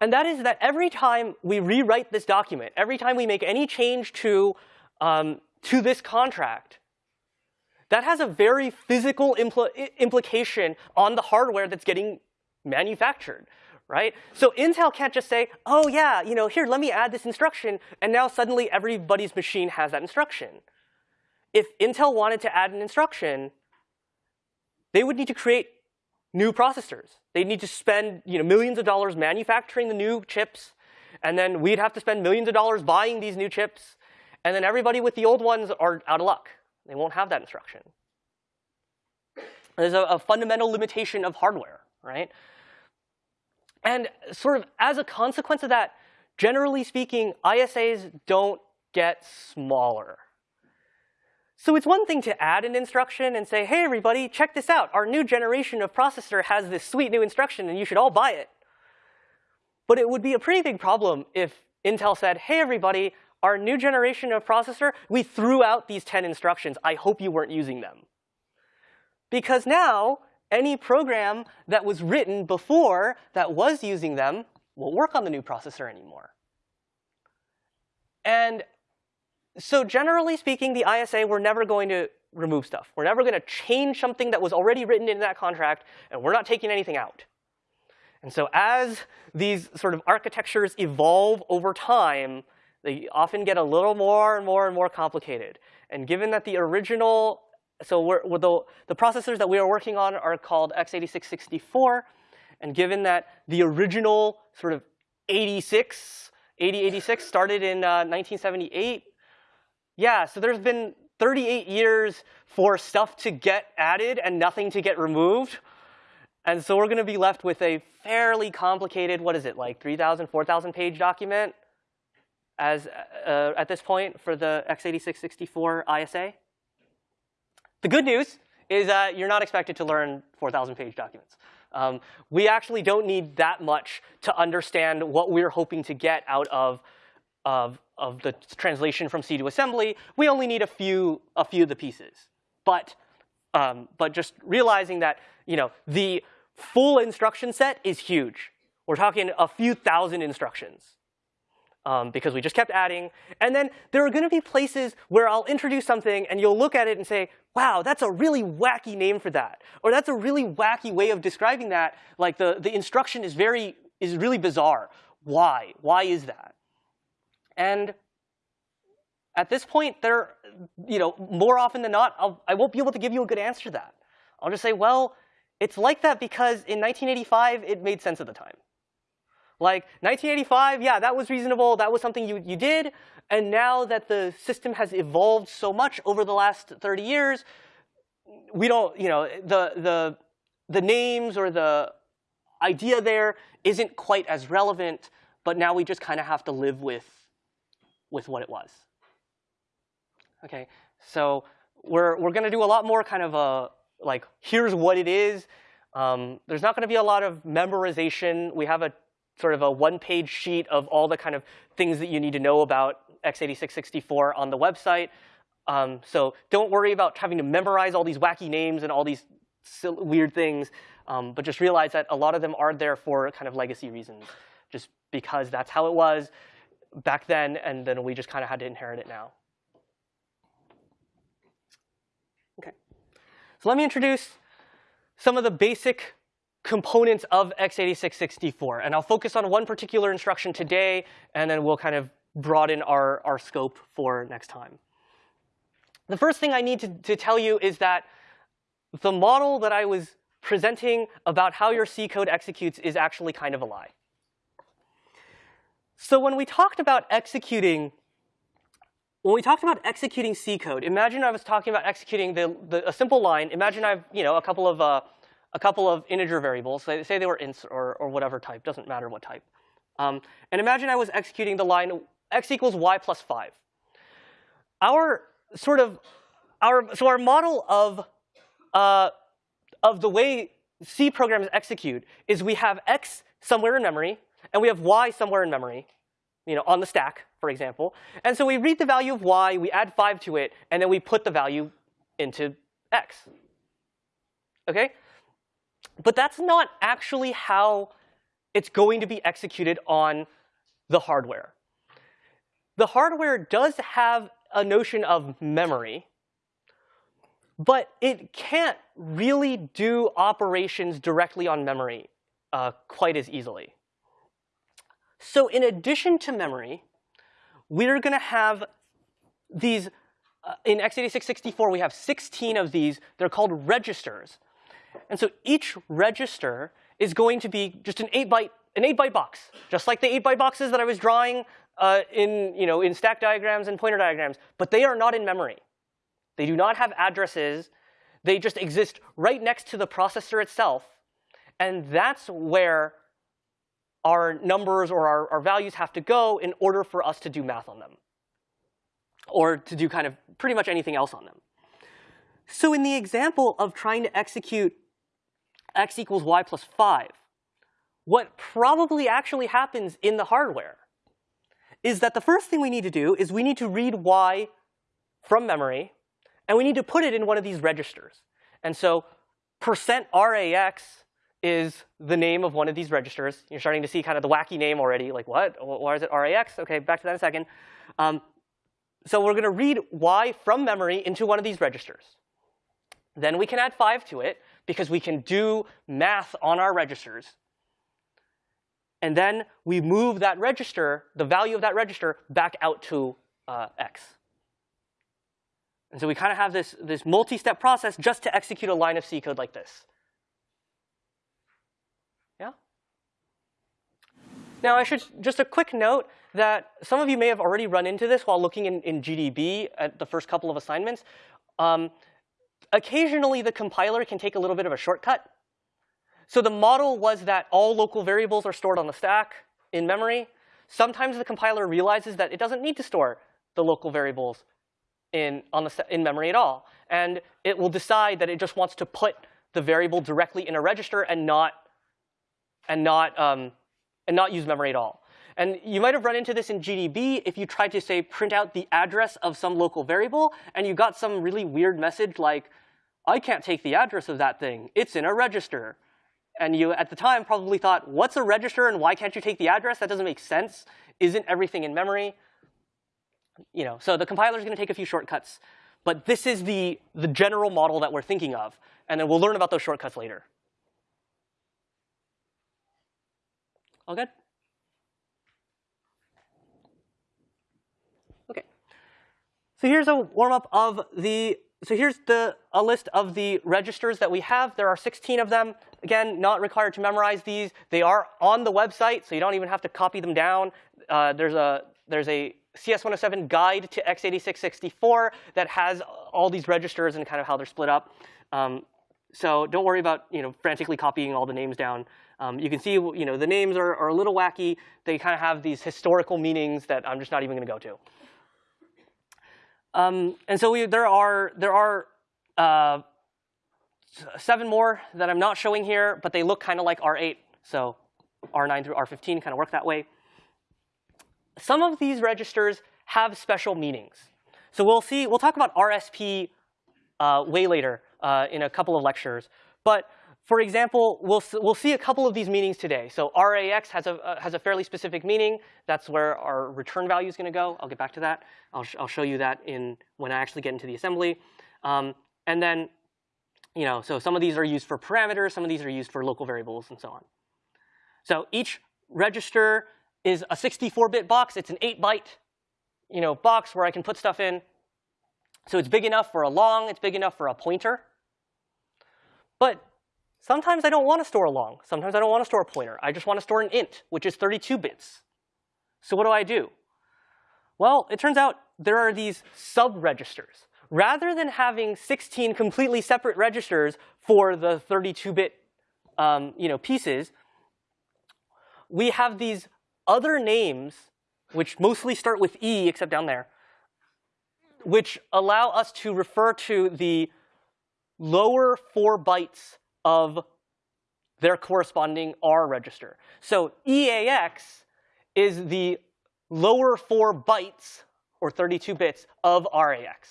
And that is that every time we rewrite this document, every time we make any change to, um, to this contract, that has a very physical impl implication on the hardware that's getting manufactured, right? So Intel can't just say, oh yeah, you know, here, let me add this instruction, and now suddenly everybody's machine has that instruction. If Intel wanted to add an instruction, they would need to create new processors. They'd need to spend you know, millions of dollars manufacturing the new chips, and then we'd have to spend millions of dollars buying these new chips, and then everybody with the old ones are out of luck. They won't have that instruction. There's a, a fundamental limitation of hardware, right? And sort of as a consequence of that, generally speaking, ISAs don't get smaller. So it's one thing to add an instruction and say, hey, everybody, check this out. Our new generation of processor has this sweet new instruction, and you should all buy it. But it would be a pretty big problem if Intel said, hey, everybody, our new generation of processor, we threw out these 10 instructions. I hope you weren't using them. Because now, any program that was written before that was using them won't work on the new processor anymore. And so generally speaking, the ISA, we're never going to remove stuff. We're never going to change something that was already written in that contract, and we're not taking anything out. And so as these sort of architectures evolve over time, they often get a little more and more and more complicated. And given that the original, so we're, we're the, the processors that we are working on are called x86-64, and given that the original sort of 86, 8086 started in uh, 1978, yeah, so there's been 38 years for stuff to get added and nothing to get removed. And so we're going to be left with a fairly complicated, what is it, like 3,000, 4,000 page document as uh, at this point for the x86-64 ISA. The good news is that you're not expected to learn 4,000 page documents. Um, we actually don't need that much to understand what we're hoping to get out of, of of the translation from C to assembly, we only need a few, a few of the pieces. But, um, but just realizing that you know, the full instruction set is huge. We're talking a few thousand instructions. Um, because we just kept adding. And then there are going to be places where I'll introduce something and you'll look at it and say, wow, that's a really wacky name for that. Or that's a really wacky way of describing that. Like the, the instruction is very, is really bizarre. Why? Why is that? And at this point, there, you know, more often than not, I'll, I won't be able to give you a good answer to that. I'll just say, well, it's like that because in 1985, it made sense at the time. Like 1985, yeah, that was reasonable. That was something you, you did. And now that the system has evolved so much over the last 30 years, we don't, you know, the, the, the names or the idea there isn't quite as relevant, but now we just kind of have to live with with what it was. Okay, so we're, we're going to do a lot more kind of a, like, here's what it is. Um, there's not going to be a lot of memorization. We have a sort of a one-page sheet of all the kind of things that you need to know about x86-64 on the website. Um, so don't worry about having to memorize all these wacky names and all these weird things, um, but just realize that a lot of them are there for kind of legacy reasons, just because that's how it was back then, and then we just kind of had to inherit it now. Okay, so let me introduce some of the basic components of x86-64. And I'll focus on one particular instruction today, and then we'll kind of broaden our, our scope for next time. The first thing I need to, to tell you is that the model that I was presenting about how your C code executes is actually kind of a lie. So when we talked about executing, when we talked about executing C code, imagine I was talking about executing the, the, a simple line. Imagine I've you know a couple of uh, a couple of integer variables. Say, say they were ints or or whatever type. Doesn't matter what type. Um, and imagine I was executing the line x equals y plus five. Our sort of our so our model of uh, of the way C programs execute is we have x somewhere in memory and we have y somewhere in memory, you know, on the stack, for example. And so we read the value of y, we add 5 to it, and then we put the value into x. Okay? But that's not actually how it's going to be executed on the hardware. The hardware does have a notion of memory, but it can't really do operations directly on memory uh, quite as easily. So in addition to memory, we're going to have these, uh, in x86-64, we have 16 of these. They're called registers. And so each register is going to be just an 8-byte an 8-byte box, just like the 8-byte boxes that I was drawing uh, in, you know, in stack diagrams and pointer diagrams. But they are not in memory. They do not have addresses. They just exist right next to the processor itself. And that's where our numbers or our, our values have to go in order for us to do math on them or to do kind of pretty much anything else on them. So in the example of trying to execute x equals y plus 5, what probably actually happens in the hardware is that the first thing we need to do is we need to read y from memory, and we need to put it in one of these registers. And so percent %rax is the name of one of these registers. You're starting to see kind of the wacky name already, like what? Why is it rax? OK, back to that in a second. Um, so we're going to read y from memory into one of these registers. Then we can add 5 to it, because we can do math on our registers. And then we move that register, the value of that register, back out to uh, x. And so we kind of have this, this multi-step process just to execute a line of C code like this. Yeah? Now, I should just a quick note that some of you may have already run into this while looking in, in GDB at the first couple of assignments. Um, occasionally, the compiler can take a little bit of a shortcut. So the model was that all local variables are stored on the stack in memory. Sometimes the compiler realizes that it doesn't need to store the local variables in, on the, in memory at all. And it will decide that it just wants to put the variable directly in a register and not, and not, um, and not use memory at all. And you might have run into this in GDB if you tried to, say, print out the address of some local variable, and you got some really weird message like, I can't take the address of that thing. It's in a register. And you, at the time, probably thought, what's a register and why can't you take the address? That doesn't make sense. Isn't everything in memory? You know, so the compiler is going to take a few shortcuts. But this is the, the general model that we're thinking of. And then we'll learn about those shortcuts later. All good? So here's a warm-up of the so here's the, a list of the registers that we have. There are 16 of them. Again, not required to memorize these. They are on the website, so you don't even have to copy them down. Uh, there's a there's a CS107 guide to x86-64 that has all these registers and kind of how they're split up. Um, so don't worry about you know frantically copying all the names down. Um, you can see you know the names are, are a little wacky. They kind of have these historical meanings that I'm just not even going to go to. Um, and so we, there are, there are uh, seven more that I'm not showing here, but they look kind of like R8. So R9 through R15 kind of work that way. Some of these registers have special meanings. So we'll see, we'll talk about RSP uh, way later uh, in a couple of lectures. But for example, we'll, we'll see a couple of these meanings today. So RAX has a, uh, has a fairly specific meaning. That's where our return value is going to go. I'll get back to that. I'll, sh I'll show you that in when I actually get into the assembly. Um, and then, you know, so some of these are used for parameters. Some of these are used for local variables and so on. So each register is a 64-bit box. It's an 8-byte you know, box where I can put stuff in. So it's big enough for a long. It's big enough for a pointer. But Sometimes I don't want to store a long. Sometimes I don't want to store a pointer. I just want to store an int, which is 32 bits. So what do I do? Well, it turns out there are these sub-registers. Rather than having 16 completely separate registers for the 32-bit um, you know, pieces, we have these other names, which mostly start with E, except down there, which allow us to refer to the lower four bytes of their corresponding R register. So EAX is the lower four bytes, or 32 bits, of RAX.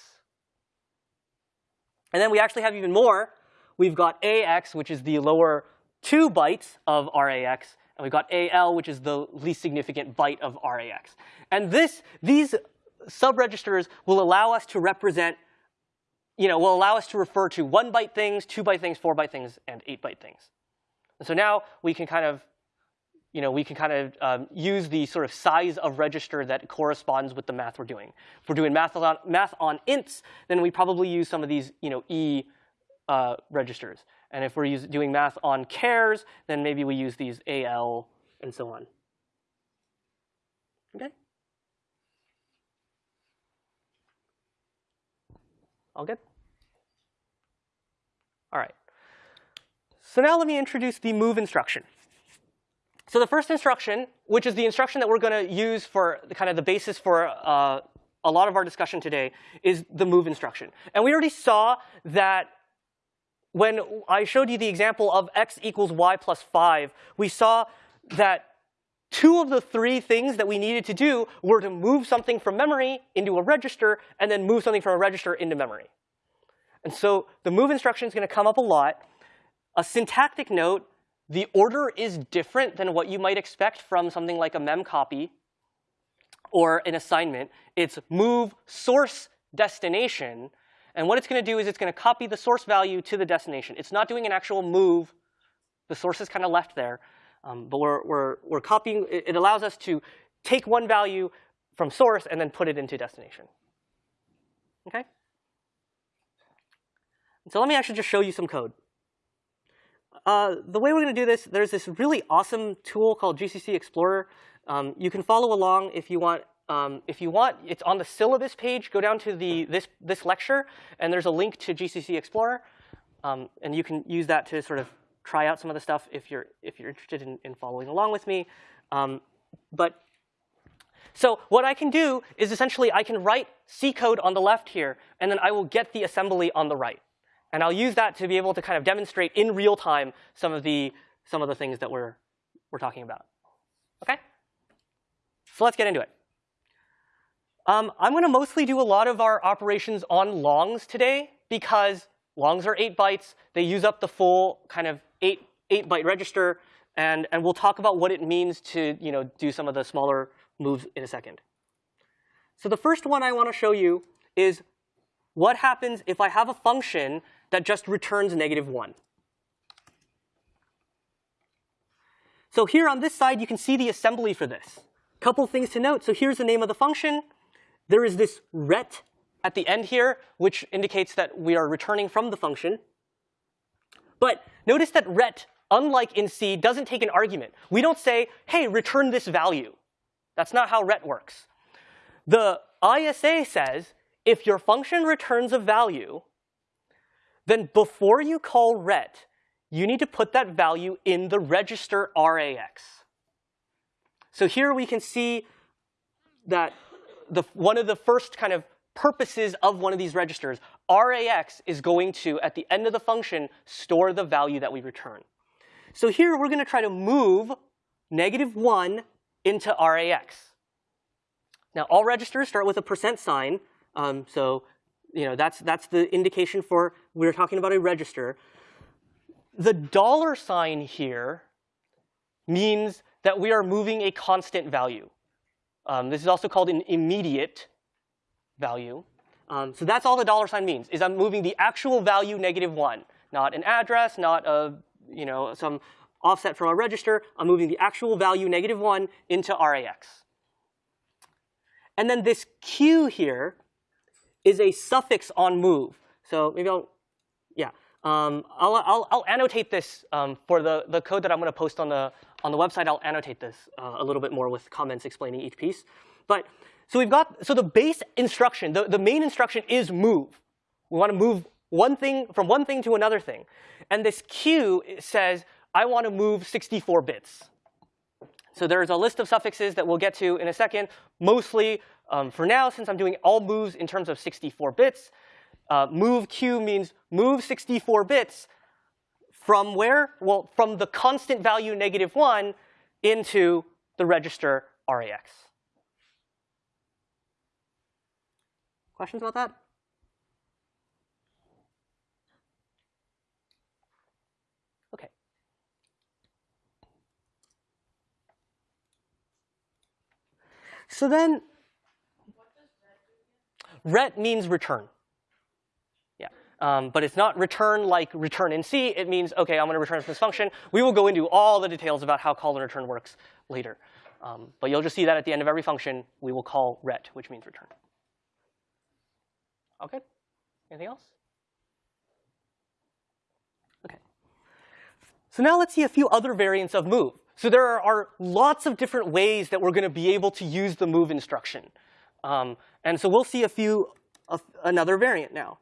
And then we actually have even more. We've got AX, which is the lower two bytes of RAX, and we've got AL, which is the least significant byte of RAX. And this, these subregisters will allow us to represent, you know, will allow us to refer to one byte things, two byte things, four byte things, and eight byte things. And so now we can kind of, you know, we can kind of um, use the sort of size of register that corresponds with the math we're doing. If we're doing math on, math on ints, then we probably use some of these, you know, E uh, registers. And if we're use, doing math on chars, then maybe we use these AL and so on. Okay? All good? All right. So now let me introduce the move instruction. So the first instruction, which is the instruction that we're going to use for the, kind of the basis for uh, a lot of our discussion today, is the move instruction. And we already saw that when I showed you the example of x equals y plus 5, we saw that two of the three things that we needed to do were to move something from memory into a register and then move something from a register into memory. And so the move instruction is going to come up a lot. A syntactic note, the order is different than what you might expect from something like a memcopy or an assignment. It's move source destination. And what it's going to do is it's going to copy the source value to the destination. It's not doing an actual move. The source is kind of left there. Um, but we're, we're, we're copying. It allows us to take one value from source and then put it into destination. OK? So let me actually just show you some code. Uh, the way we're going to do this, there's this really awesome tool called GCC Explorer. Um, you can follow along if you want. Um, if you want, it's on the syllabus page. Go down to the this this lecture, and there's a link to GCC Explorer, um, and you can use that to sort of try out some of the stuff if you're if you're interested in, in following along with me. Um, but so what I can do is essentially I can write C code on the left here, and then I will get the assembly on the right. And I'll use that to be able to kind of demonstrate in real time some of the some of the things that we're we're talking about. Okay? So let's get into it. Um, I'm going to mostly do a lot of our operations on longs today because longs are eight bytes. They use up the full kind of eight eight byte register, and and we'll talk about what it means to you know do some of the smaller moves in a second. So the first one I want to show you is what happens if I have a function that just returns negative 1. So here on this side, you can see the assembly for this. Couple things to note. So here's the name of the function. There is this ret at the end here, which indicates that we are returning from the function. But notice that ret, unlike in C, doesn't take an argument. We don't say, hey, return this value. That's not how ret works. The ISA says, if your function returns a value, then before you call ret, you need to put that value in the register RAX. So here we can see that the, one of the first kind of purposes of one of these registers, RAX is going to, at the end of the function, store the value that we return. So here we're going to try to move negative 1 into RAX. Now, all registers start with a percent sign. Um, so you know, that's, that's the indication for we're talking about a register. The dollar sign here means that we are moving a constant value. Um, this is also called an immediate value. Um, so that's all the dollar sign means, is I'm moving the actual value negative 1, not an address, not a, you know, some offset from a register. I'm moving the actual value negative 1 into RAX. And then this Q here is a suffix on move. So maybe I'll, yeah. Um, I'll, I'll, I'll, annotate this um, for the, the code that I'm going to post on the, on the website. I'll annotate this uh, a little bit more with comments explaining each piece. But so we've got, so the base instruction, the, the main instruction is move. We want to move one thing from one thing to another thing. And this Q says, I want to move 64 bits. So there's a list of suffixes that we'll get to in a second. Mostly um, for now, since I'm doing all moves in terms of 64 bits, uh, move q means move 64 bits from where? Well, from the constant value negative 1 into the register RAX. Questions about that? Okay. So then ret means return. Yeah, um, but it's not return like return in C. It means, OK, I'm going to return from this function. We will go into all the details about how call and return works later. Um, but you'll just see that at the end of every function, we will call ret, which means return. OK, anything else? OK. So now let's see a few other variants of move. So there are, are lots of different ways that we're going to be able to use the move instruction. Um, and so we'll see a few, another variant now.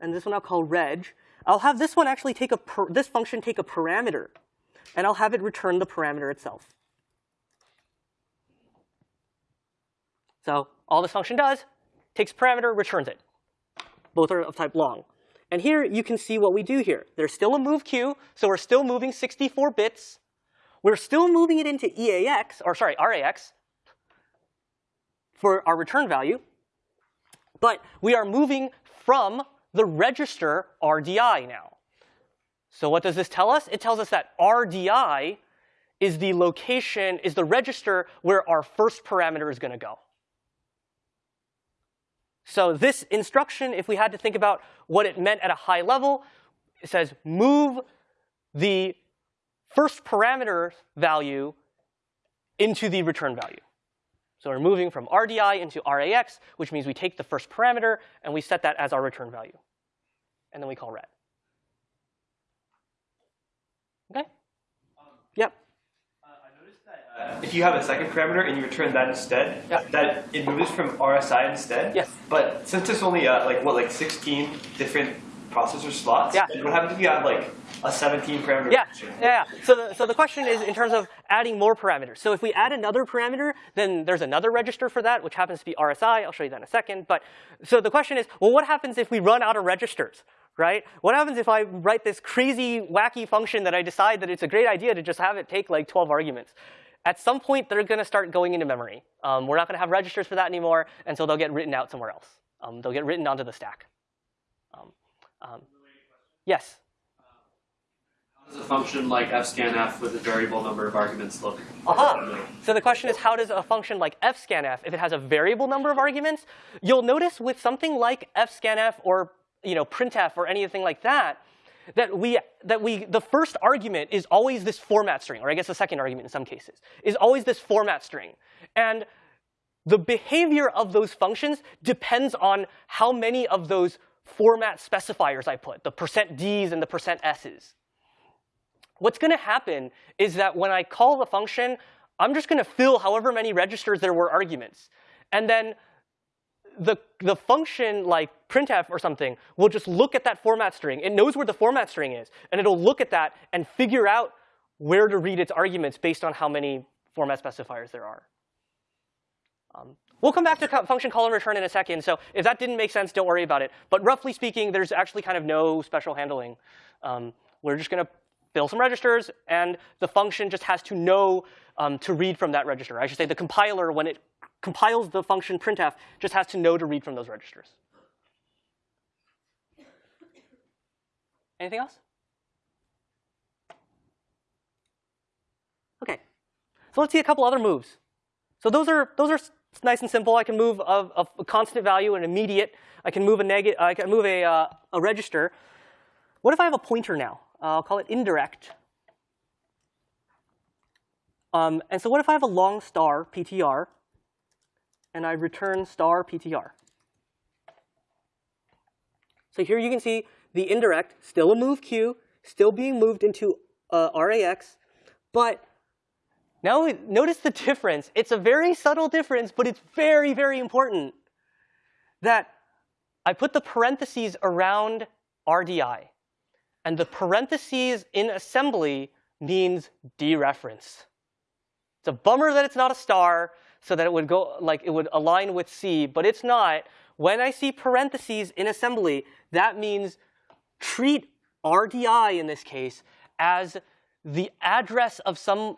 And this one I'll call reg. I'll have this one actually take a, this function take a parameter. And I'll have it return the parameter itself. So all this function does, takes parameter, returns it. Both are of type long. And here you can see what we do here. There's still a move q, so we're still moving 64 bits. We're still moving it into EAX, or sorry, RAX, for our return value. But we are moving from the register RDI now. So what does this tell us? It tells us that RDI is the location, is the register where our first parameter is going to go. So this instruction, if we had to think about what it meant at a high level, it says move the first parameter value into the return value. So we're moving from RDI into RAX, which means we take the first parameter and we set that as our return value. And then we call ret. Okay? yep. Uh, if you have a second parameter and you return that instead, Yeah. that it moves from RSI instead. Yes. But since there's only uh, like what like 16 different processor slots, Yeah. what happens if you have like a 17 parameter? Yeah, function? yeah. yeah. So the, so the question is in terms of adding more parameters. So if we add another parameter, then there's another register for that, which happens to be RSI. I'll show you that in a second. But so the question is, well, what happens if we run out of registers? Right? What happens if I write this crazy, wacky function that I decide that it's a great idea to just have it take like 12 arguments? At some point, they're going to start going into memory. Um, we're not going to have registers for that anymore, and so they'll get written out somewhere else. Um, they'll get written onto the stack. Um, um, yes? Does a function like fscanf with a variable number of arguments look? Aha. So the question is, how does a function like fscanf, if it has a variable number of arguments, you'll notice with something like fscanf or you know printf or anything like that, that we that we the first argument is always this format string, or I guess the second argument in some cases is always this format string, and the behavior of those functions depends on how many of those format specifiers I put, the percent %ds and the percent %s's. What's going to happen is that when I call the function, I'm just going to fill however many registers there were arguments. And then the, the function like printf or something will just look at that format string. It knows where the format string is. And it'll look at that and figure out where to read its arguments based on how many format specifiers there are. Um, we'll come back to function call and return in a second. So if that didn't make sense, don't worry about it. But roughly speaking, there's actually kind of no special handling. Um, we're just going to fill some registers, and the function just has to know um, to read from that register. I should say the compiler, when it compiles the function printf, just has to know to read from those registers. Anything else? OK. So let's see a couple other moves. So those are those are nice and simple. I can move a, a constant value, an immediate. I can move a negative. I can move a uh, a register. What if I have a pointer now? I'll call it indirect. Um, and so what if I have a long star PTR, and I return star PTR? So here you can see the indirect, still a move q, still being moved into uh, RAX, but now notice the difference. It's a very subtle difference, but it's very, very important that I put the parentheses around RDI. And the parentheses in assembly means dereference. It's a bummer that it's not a star, so that it would go like it would align with C, but it's not. When I see parentheses in assembly, that means treat RDI in this case as the address of some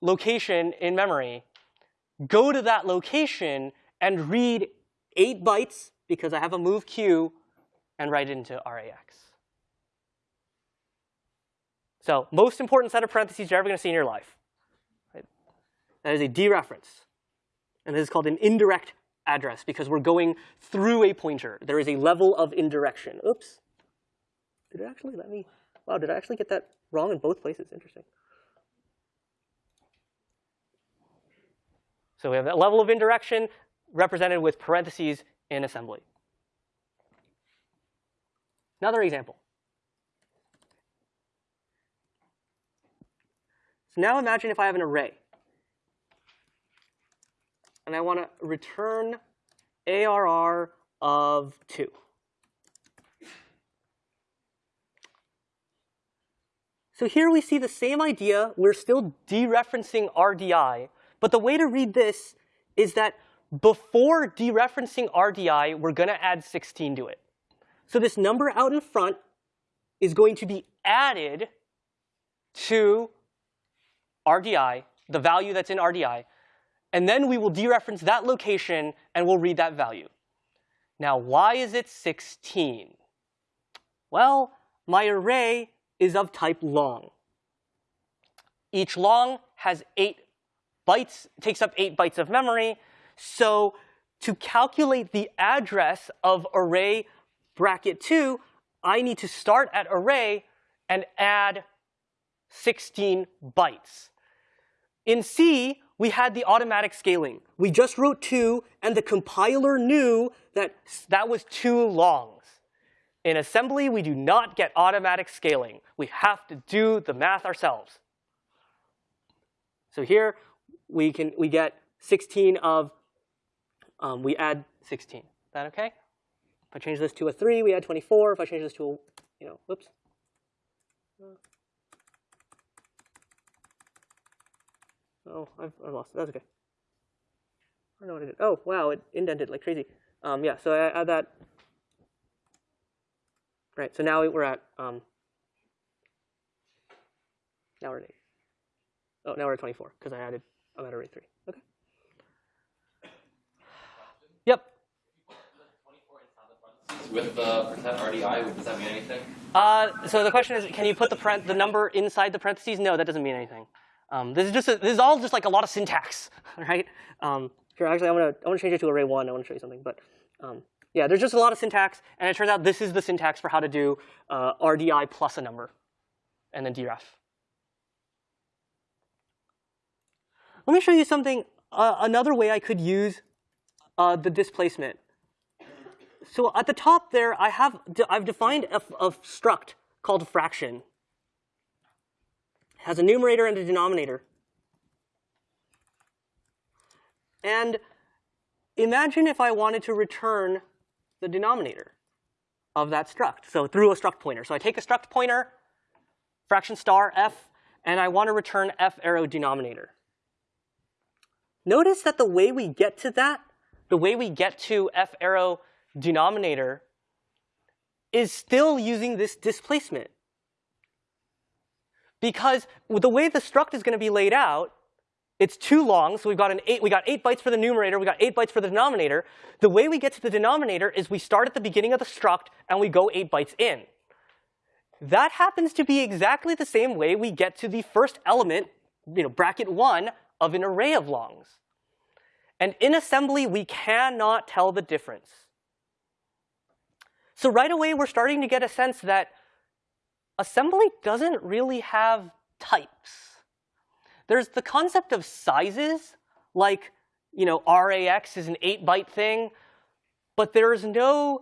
location in memory, go to that location and read 8 bytes, because I have a move q, and write it into RAX. So most important set of parentheses you're ever going to see in your life. Right? That is a dereference. And this is called an indirect address because we're going through a pointer. There is a level of indirection. Oops. Did it actually let me? Wow, did I actually get that wrong in both places? Interesting. So we have that level of indirection represented with parentheses in assembly. Another example. So now imagine if I have an array. And I want to return ARR of 2. So here we see the same idea. We're still dereferencing RDI. But the way to read this is that before dereferencing RDI, we're going to add 16 to it. So this number out in front is going to be added to RDI, the value that's in RDI, and then we will dereference that location and we'll read that value. Now, why is it 16? Well, my array is of type long. Each long has eight bytes, takes up eight bytes of memory. So to calculate the address of array bracket 2, I need to start at array and add 16 bytes. In C, we had the automatic scaling. We just wrote 2, and the compiler knew that that was two longs. In assembly, we do not get automatic scaling. We have to do the math ourselves. So here, we can we get 16 of, um, we add 16. Is that OK? If I change this to a 3, we add 24. If I change this to a, you know, whoops. Oh, I've, I lost it. That's OK. I don't know what I did. Oh, wow, it indented like crazy. Um, yeah, so I add that. Right, so now we're at, um, now we're at 8. Oh, now we're at 24 because I added, I'm at array 3. OK. Yep. With the percent RDI, does that mean anything? Uh, so the question is, can you put the, the number inside the parentheses? No, that doesn't mean anything. Um, this is just a, this is all just like a lot of syntax, right? Um, here, actually, I'm gonna I want to change it to array one. I want to show you something, but um, yeah, there's just a lot of syntax, and it turns out this is the syntax for how to do uh, RDI plus a number, and then deref. Let me show you something. Uh, another way I could use uh, the displacement. So at the top there, I have I've defined a struct called fraction has a numerator and a denominator. And imagine if I wanted to return the denominator of that struct, so through a struct pointer. So I take a struct pointer, fraction star f, and I want to return f arrow denominator. Notice that the way we get to that, the way we get to f arrow denominator, is still using this displacement because the way the struct is going to be laid out, it's too long. So we've got an eight, we got eight bytes for the numerator, we got eight bytes for the denominator. The way we get to the denominator is we start at the beginning of the struct and we go eight bytes in. That happens to be exactly the same way we get to the first element, you know, bracket one of an array of longs. And in assembly, we cannot tell the difference. So right away, we're starting to get a sense that assembly doesn't really have types. There's the concept of sizes, like you know, RAX is an 8-byte thing, but there is no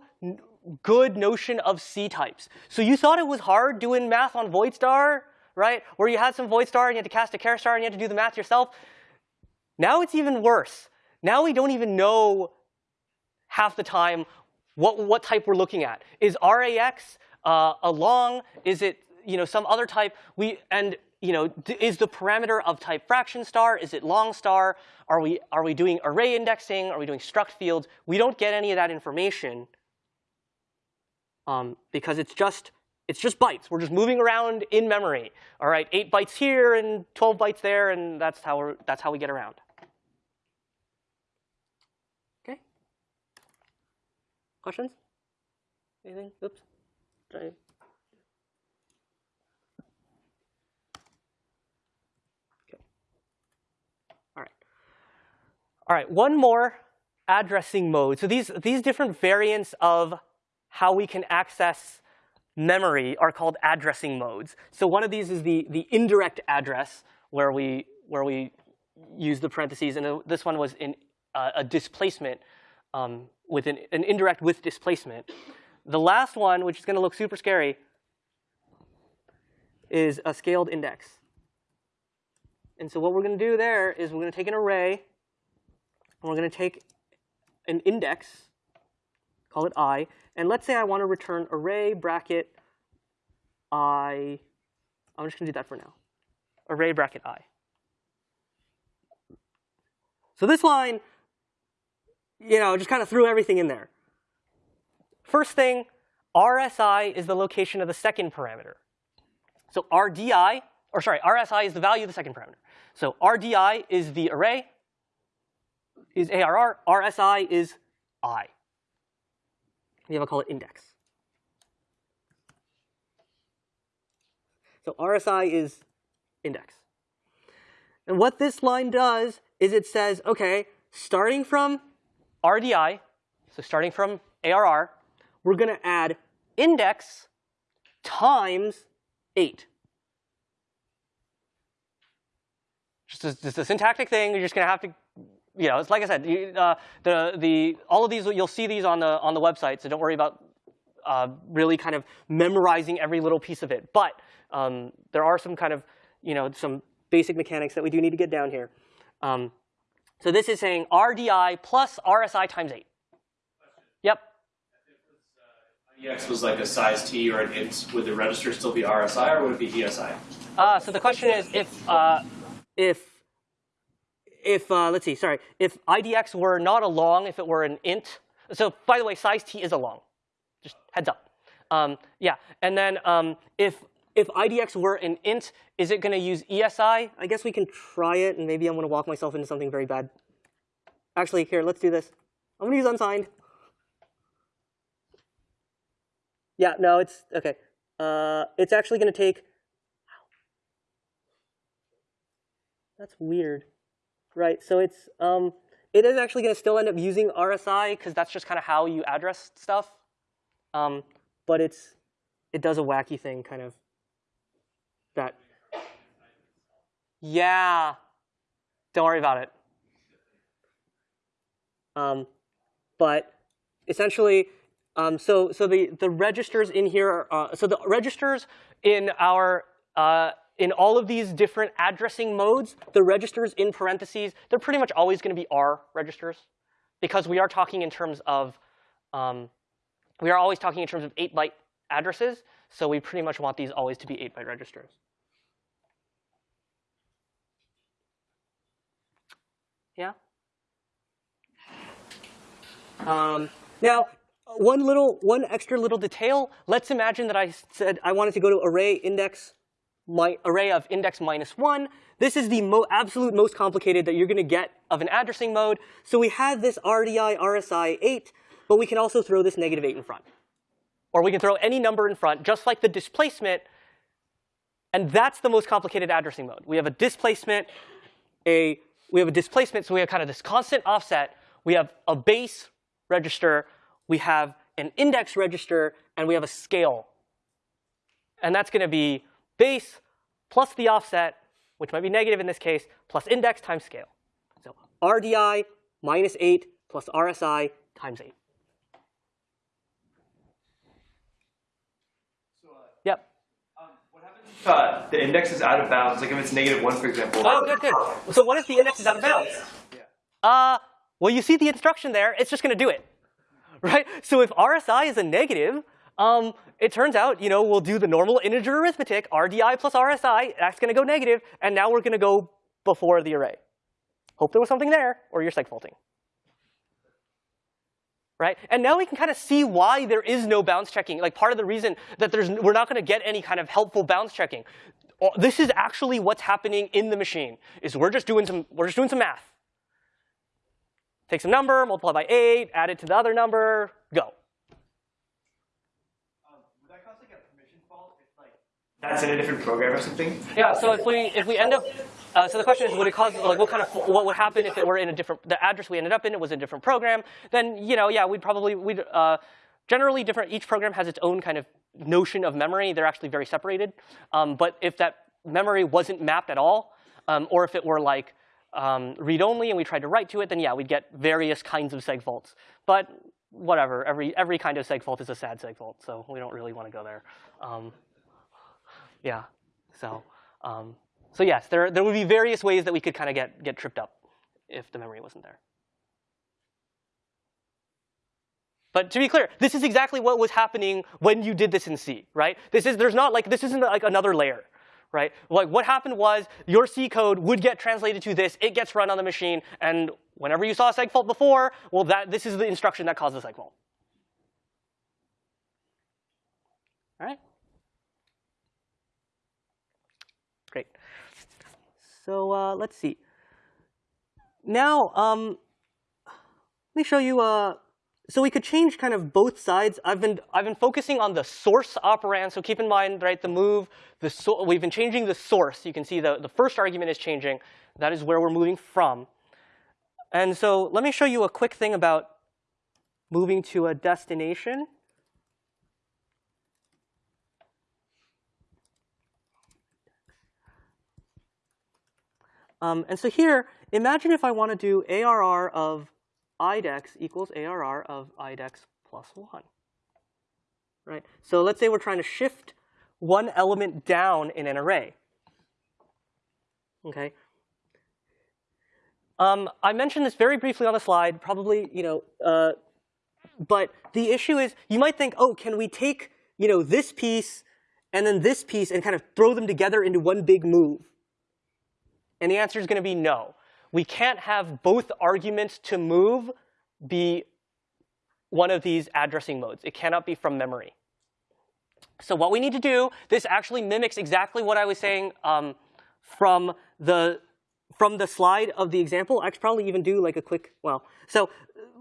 good notion of C types. So you thought it was hard doing math on void star, right? Where you had some void star and you had to cast a char star and you had to do the math yourself. Now it's even worse. Now we don't even know half the time what, what type we're looking at. Is RAX uh, a long? Is it you know some other type? We and you know is the parameter of type fraction star? Is it long star? Are we are we doing array indexing? Are we doing struct fields? We don't get any of that information um, because it's just it's just bytes. We're just moving around in memory. All right, eight bytes here and 12 bytes there, and that's how we're that's how we get around. Okay. Questions? Anything? Oops. All right. All right, one more addressing mode. So these, these different variants of how we can access memory are called addressing modes. So one of these is the, the indirect address, where we, where we use the parentheses, and this one was in uh, a displacement um, with an, an indirect with displacement. The last one, which is going to look super scary, is a scaled index. And so what we're going to do there is we're going to take an array, and we're going to take an index, call it i, and let's say I want to return array bracket i. I'm just going to do that for now. Array bracket i. So this line, you know, just kind of threw everything in there. First thing, RSI is the location of the second parameter. So RDI, or sorry, RSI is the value of the second parameter. So RDI is the array, is ARR, RSI is I. We have to call it index. So RSI is index. And what this line does is it says, OK, starting from RDI, so starting from ARR, we're going to add index times 8. Just a, just a syntactic thing. You're just going to have to, you know, it's like I said, you, uh, the, the, all of these, you'll see these on the, on the website, so don't worry about uh, really kind of memorizing every little piece of it. But um, there are some kind of, you know, some basic mechanics that we do need to get down here. Um, so this is saying RDI plus RSI times 8. Yep. IDX was like a size t or an int, would the register still be RSI or would it be ESI? Uh, so the question is if uh, if if uh, let's see, sorry, if IDX were not a long, if it were an int. So by the way, size t is a long. Just heads up. Um, yeah, and then um, if if IDX were an int, is it going to use ESI? I guess we can try it, and maybe I'm going to walk myself into something very bad. Actually, here, let's do this. I'm going to use unsigned. Yeah, no, it's OK. Uh, it's actually going to take That's weird. Right, so it's, um, it is actually going to still end up using RSI because that's just kind of how you address stuff. Um, but it's, it does a wacky thing kind of that. Yeah, don't worry about it. Um, but essentially, um, so so the the registers in here, are, uh, so the registers in our uh, in all of these different addressing modes, the registers in parentheses, they're pretty much always going to be R registers because we are talking in terms of, um, we are always talking in terms of 8-byte addresses. So we pretty much want these always to be 8-byte registers. Yeah? Um, now, one little, one extra little detail. Let's imagine that I said I wanted to go to array index my array of index minus 1. This is the mo absolute most complicated that you're going to get of an addressing mode. So we have this RDI RSI 8, but we can also throw this negative 8 in front. Or we can throw any number in front, just like the displacement. And that's the most complicated addressing mode. We have a displacement, a we have a displacement, so we have kind of this constant offset. We have a base register, we have an index register, and we have a scale. And that's going to be base plus the offset, which might be negative in this case, plus index times scale. So RDI minus 8 plus RSI times 8. Yep. Um, what happens if uh, the index is out of bounds, like if it's negative one, for example. Oh, good, good. So what if the index is out of bounds? Uh, well, you see the instruction there. It's just going to do it, right? So if RSI is a negative, um, it turns out, you know, we'll do the normal integer arithmetic, RDI plus RSI, that's going to go negative, and now we're going to go before the array. Hope there was something there, or you're segfaulting. Right? And now we can kind of see why there is no bounds checking. Like part of the reason that there's, we're not going to get any kind of helpful bounds checking. This is actually what's happening in the machine. Is we're just doing some we're just doing some math. Take some number, multiply by eight, add it to the other number, go. that's in a different program or something? Yeah. So if we if we end up, uh, so the question is, would it cause like what kind of what would happen if it were in a different the address we ended up in it was in a different program? Then you know, yeah, we'd probably we'd uh, generally different. Each program has its own kind of notion of memory. They're actually very separated. Um, but if that memory wasn't mapped at all, um, or if it were like um, read only and we tried to write to it, then yeah, we'd get various kinds of seg faults. But whatever, every every kind of seg fault is a sad seg fault, so we don't really want to go there. Um, yeah. So, um, so yes, there there would be various ways that we could kind of get get tripped up if the memory wasn't there. But to be clear, this is exactly what was happening when you did this in C, right? This is there's not like this isn't like another layer, right? Like what happened was your C code would get translated to this, it gets run on the machine, and whenever you saw a seg fault before, well, that this is the instruction that caused the seg fault. All right. Great. So uh, let's see. Now, um, let me show you. Uh, so we could change kind of both sides. I've been I've been focusing on the source operand. So keep in mind, right, the move. The so we've been changing the source. You can see the the first argument is changing. That is where we're moving from. And so let me show you a quick thing about moving to a destination. Um, and so here, imagine if I want to do ARR of IDX equals ARR of IDX plus 1. Right? So let's say we're trying to shift one element down in an array. Okay. Um, I mentioned this very briefly on the slide, probably, you know, uh, but the issue is you might think, oh, can we take, you know, this piece and then this piece and kind of throw them together into one big move? And the answer is going to be no. We can't have both arguments to move be one of these addressing modes. It cannot be from memory. So what we need to do, this actually mimics exactly what I was saying um, from the from the slide of the example. I could probably even do like a quick, well, so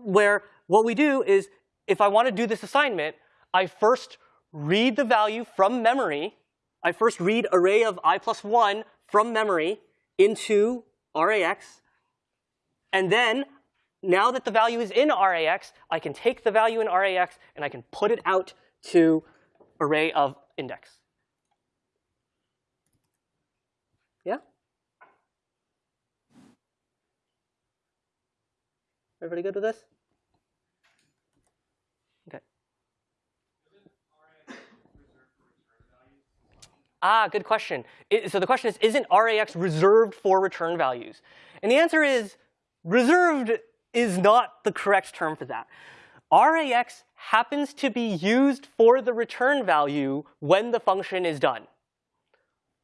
where what we do is if I want to do this assignment, I first read the value from memory. I first read array of i plus 1 from memory into RAX. And then, now that the value is in RAX, I can take the value in RAX and I can put it out to array of index. Yeah? Everybody good with this? Okay. Ah, good question. It, so the question is, isn't RAX reserved for return values? And the answer is, reserved is not the correct term for that. RAX happens to be used for the return value when the function is done.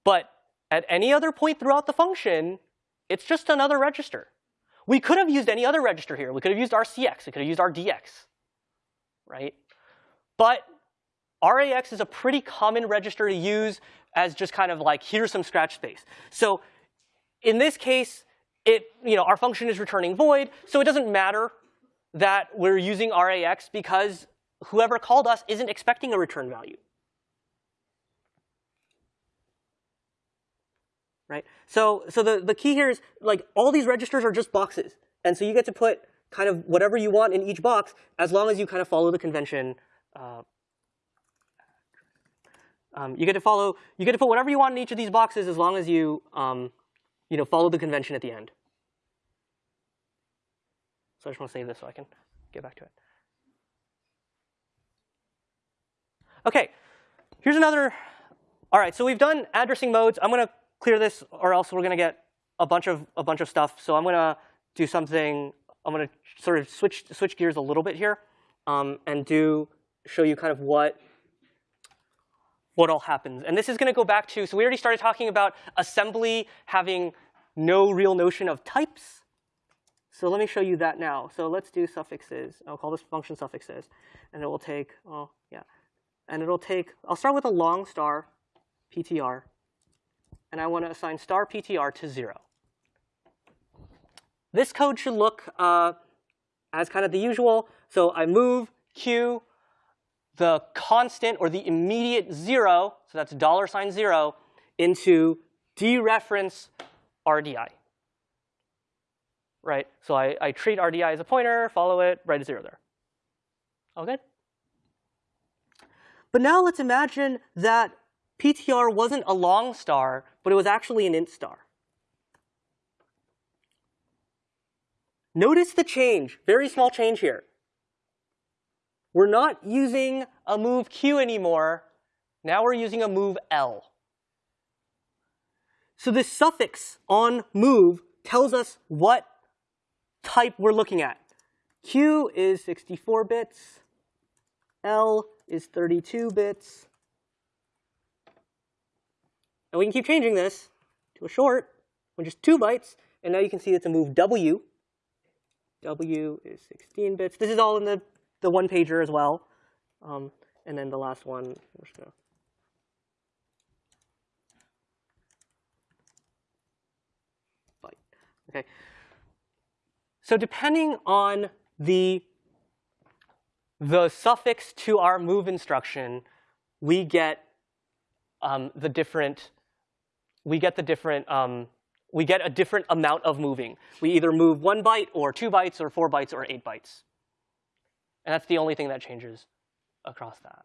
But at any other point throughout the function, it's just another register. We could have used any other register here. We could have used RCX. We could have used RDX, right? But RAX is a pretty common register to use as just kind of like, here's some scratch space. So in this case, it, you know, our function is returning void, so it doesn't matter that we're using RAX because whoever called us isn't expecting a return value. Right? So, so the, the key here is like all these registers are just boxes. And so you get to put kind of whatever you want in each box as long as you kind of follow the convention uh, um, you get to follow, you get to put whatever you want in each of these boxes as long as you, um, you know, follow the convention at the end. So I just want to save this so I can get back to it. Okay, here's another. All right, so we've done addressing modes. I'm going to clear this, or else we're going to get a bunch of a bunch of stuff. So I'm going to do something. I'm going to sort of switch switch gears a little bit here, um, and do show you kind of what what all happens. And this is going to go back to, so we already started talking about assembly having no real notion of types. So let me show you that now. So let's do suffixes. I'll call this function suffixes. And it will take, oh, yeah. And it'll take, I'll start with a long star PTR. And I want to assign star PTR to 0. This code should look uh, as kind of the usual. So I move Q, the constant or the immediate zero, so that's dollar sign zero, into dereference RDI. Right? So I, I treat RDI as a pointer, follow it, write a zero there. All good? But now let's imagine that PTR wasn't a long star, but it was actually an int star. Notice the change, very small change here. We're not using a move q anymore. Now we're using a move l. So this suffix on move tells us what type we're looking at. q is 64 bits. L is 32 bits. And we can keep changing this to a short, which is 2 bytes. And now you can see it's a move W. W is 16 bits. This is all in the, the one pager as well. Um, and then the last one, we're just going to byte. Okay. So depending on the the suffix to our move instruction, we get um, the different we get the different um, we get a different amount of moving. We either move one byte or two bytes or four bytes or eight bytes. And that's the only thing that changes across that.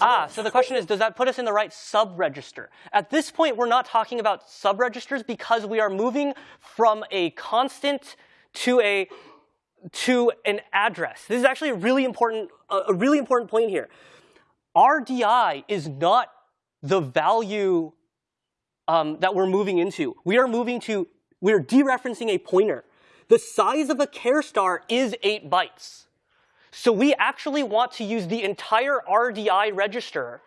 Ah, so the question is, does that put us in the right subregister? At this point, we're not talking about subregisters because we are moving from a constant to a to an address. This is actually a really important a really important point here. RDI is not the value um, that we're moving into. We are moving to we are dereferencing a pointer. The size of a char star is eight bytes. So we actually want to use the entire RDI register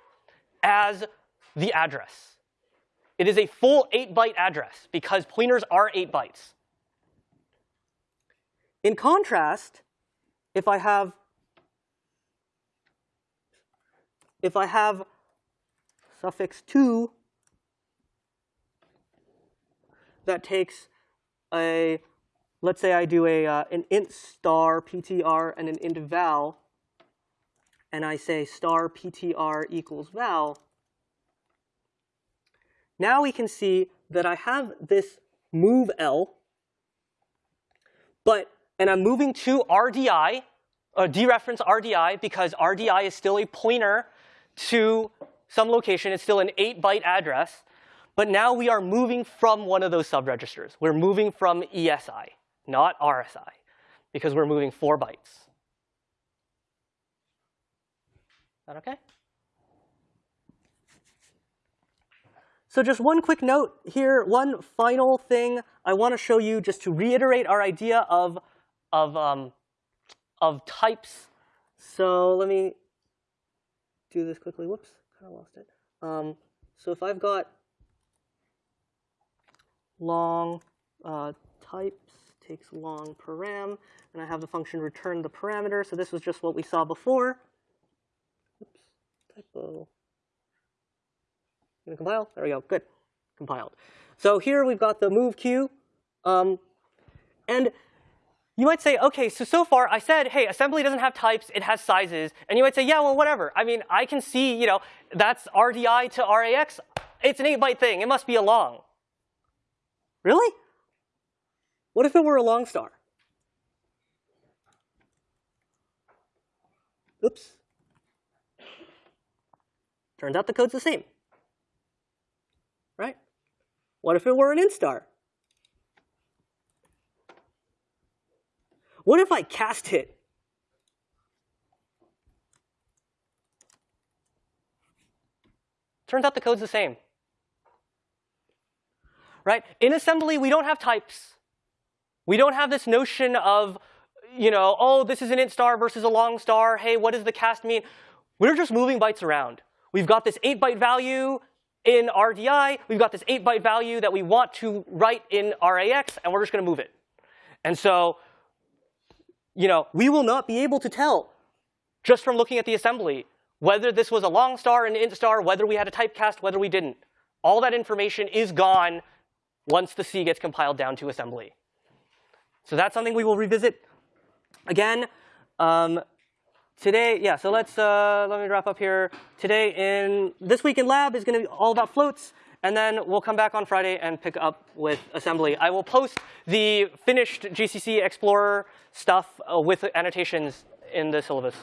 as the address. It is a full 8-byte address because pointers are 8 bytes. In contrast, if I have if I have suffix 2 that takes a let's say I do a uh, an int star ptr and an int val, and I say star ptr equals val, now we can see that I have this move L, but and I'm moving to RDI, or dereference RDI, because RDI is still a pointer to some location. It's still an 8-byte address. But now we are moving from one of those subregisters. We're moving from ESI not RSI, because we're moving four bytes. That okay? So just one quick note here, one final thing I want to show you just to reiterate our idea of, of, um, of types. So let me do this quickly. Whoops, kind of lost it. Um, so if I've got long uh, types, takes long param, and I have the function return the parameter. So this was just what we saw before. Oops, typo. Gonna compile? There we go. Good, compiled. So here we've got the move q, um, and you might say, okay, so so far I said, hey, assembly doesn't have types, it has sizes. And you might say, yeah, well, whatever. I mean, I can see, you know, that's RDI to RAX. It's an 8-byte thing. It must be a long. Really? What if it were a long star? Oops. Turns out the code's the same. Right? What if it were an int star? What if I cast it? Turns out the code's the same. Right? In assembly, we don't have types. We don't have this notion of, you know, oh, this is an int star versus a long star. Hey, what does the cast mean? We're just moving bytes around. We've got this 8-byte value in RDI. We've got this 8-byte value that we want to write in RAX, and we're just going to move it. And so, you know, we will not be able to tell just from looking at the assembly whether this was a long star, an int star, whether we had a typecast, whether we didn't. All that information is gone once the C gets compiled down to assembly. So that's something we will revisit. Again, Um, today, yeah. So let's uh, let me wrap up here. Today in this week in lab is going to be all about floats, and then we'll come back on Friday and pick up with assembly. I will post the finished GCC Explorer stuff uh, with annotations in the syllabus.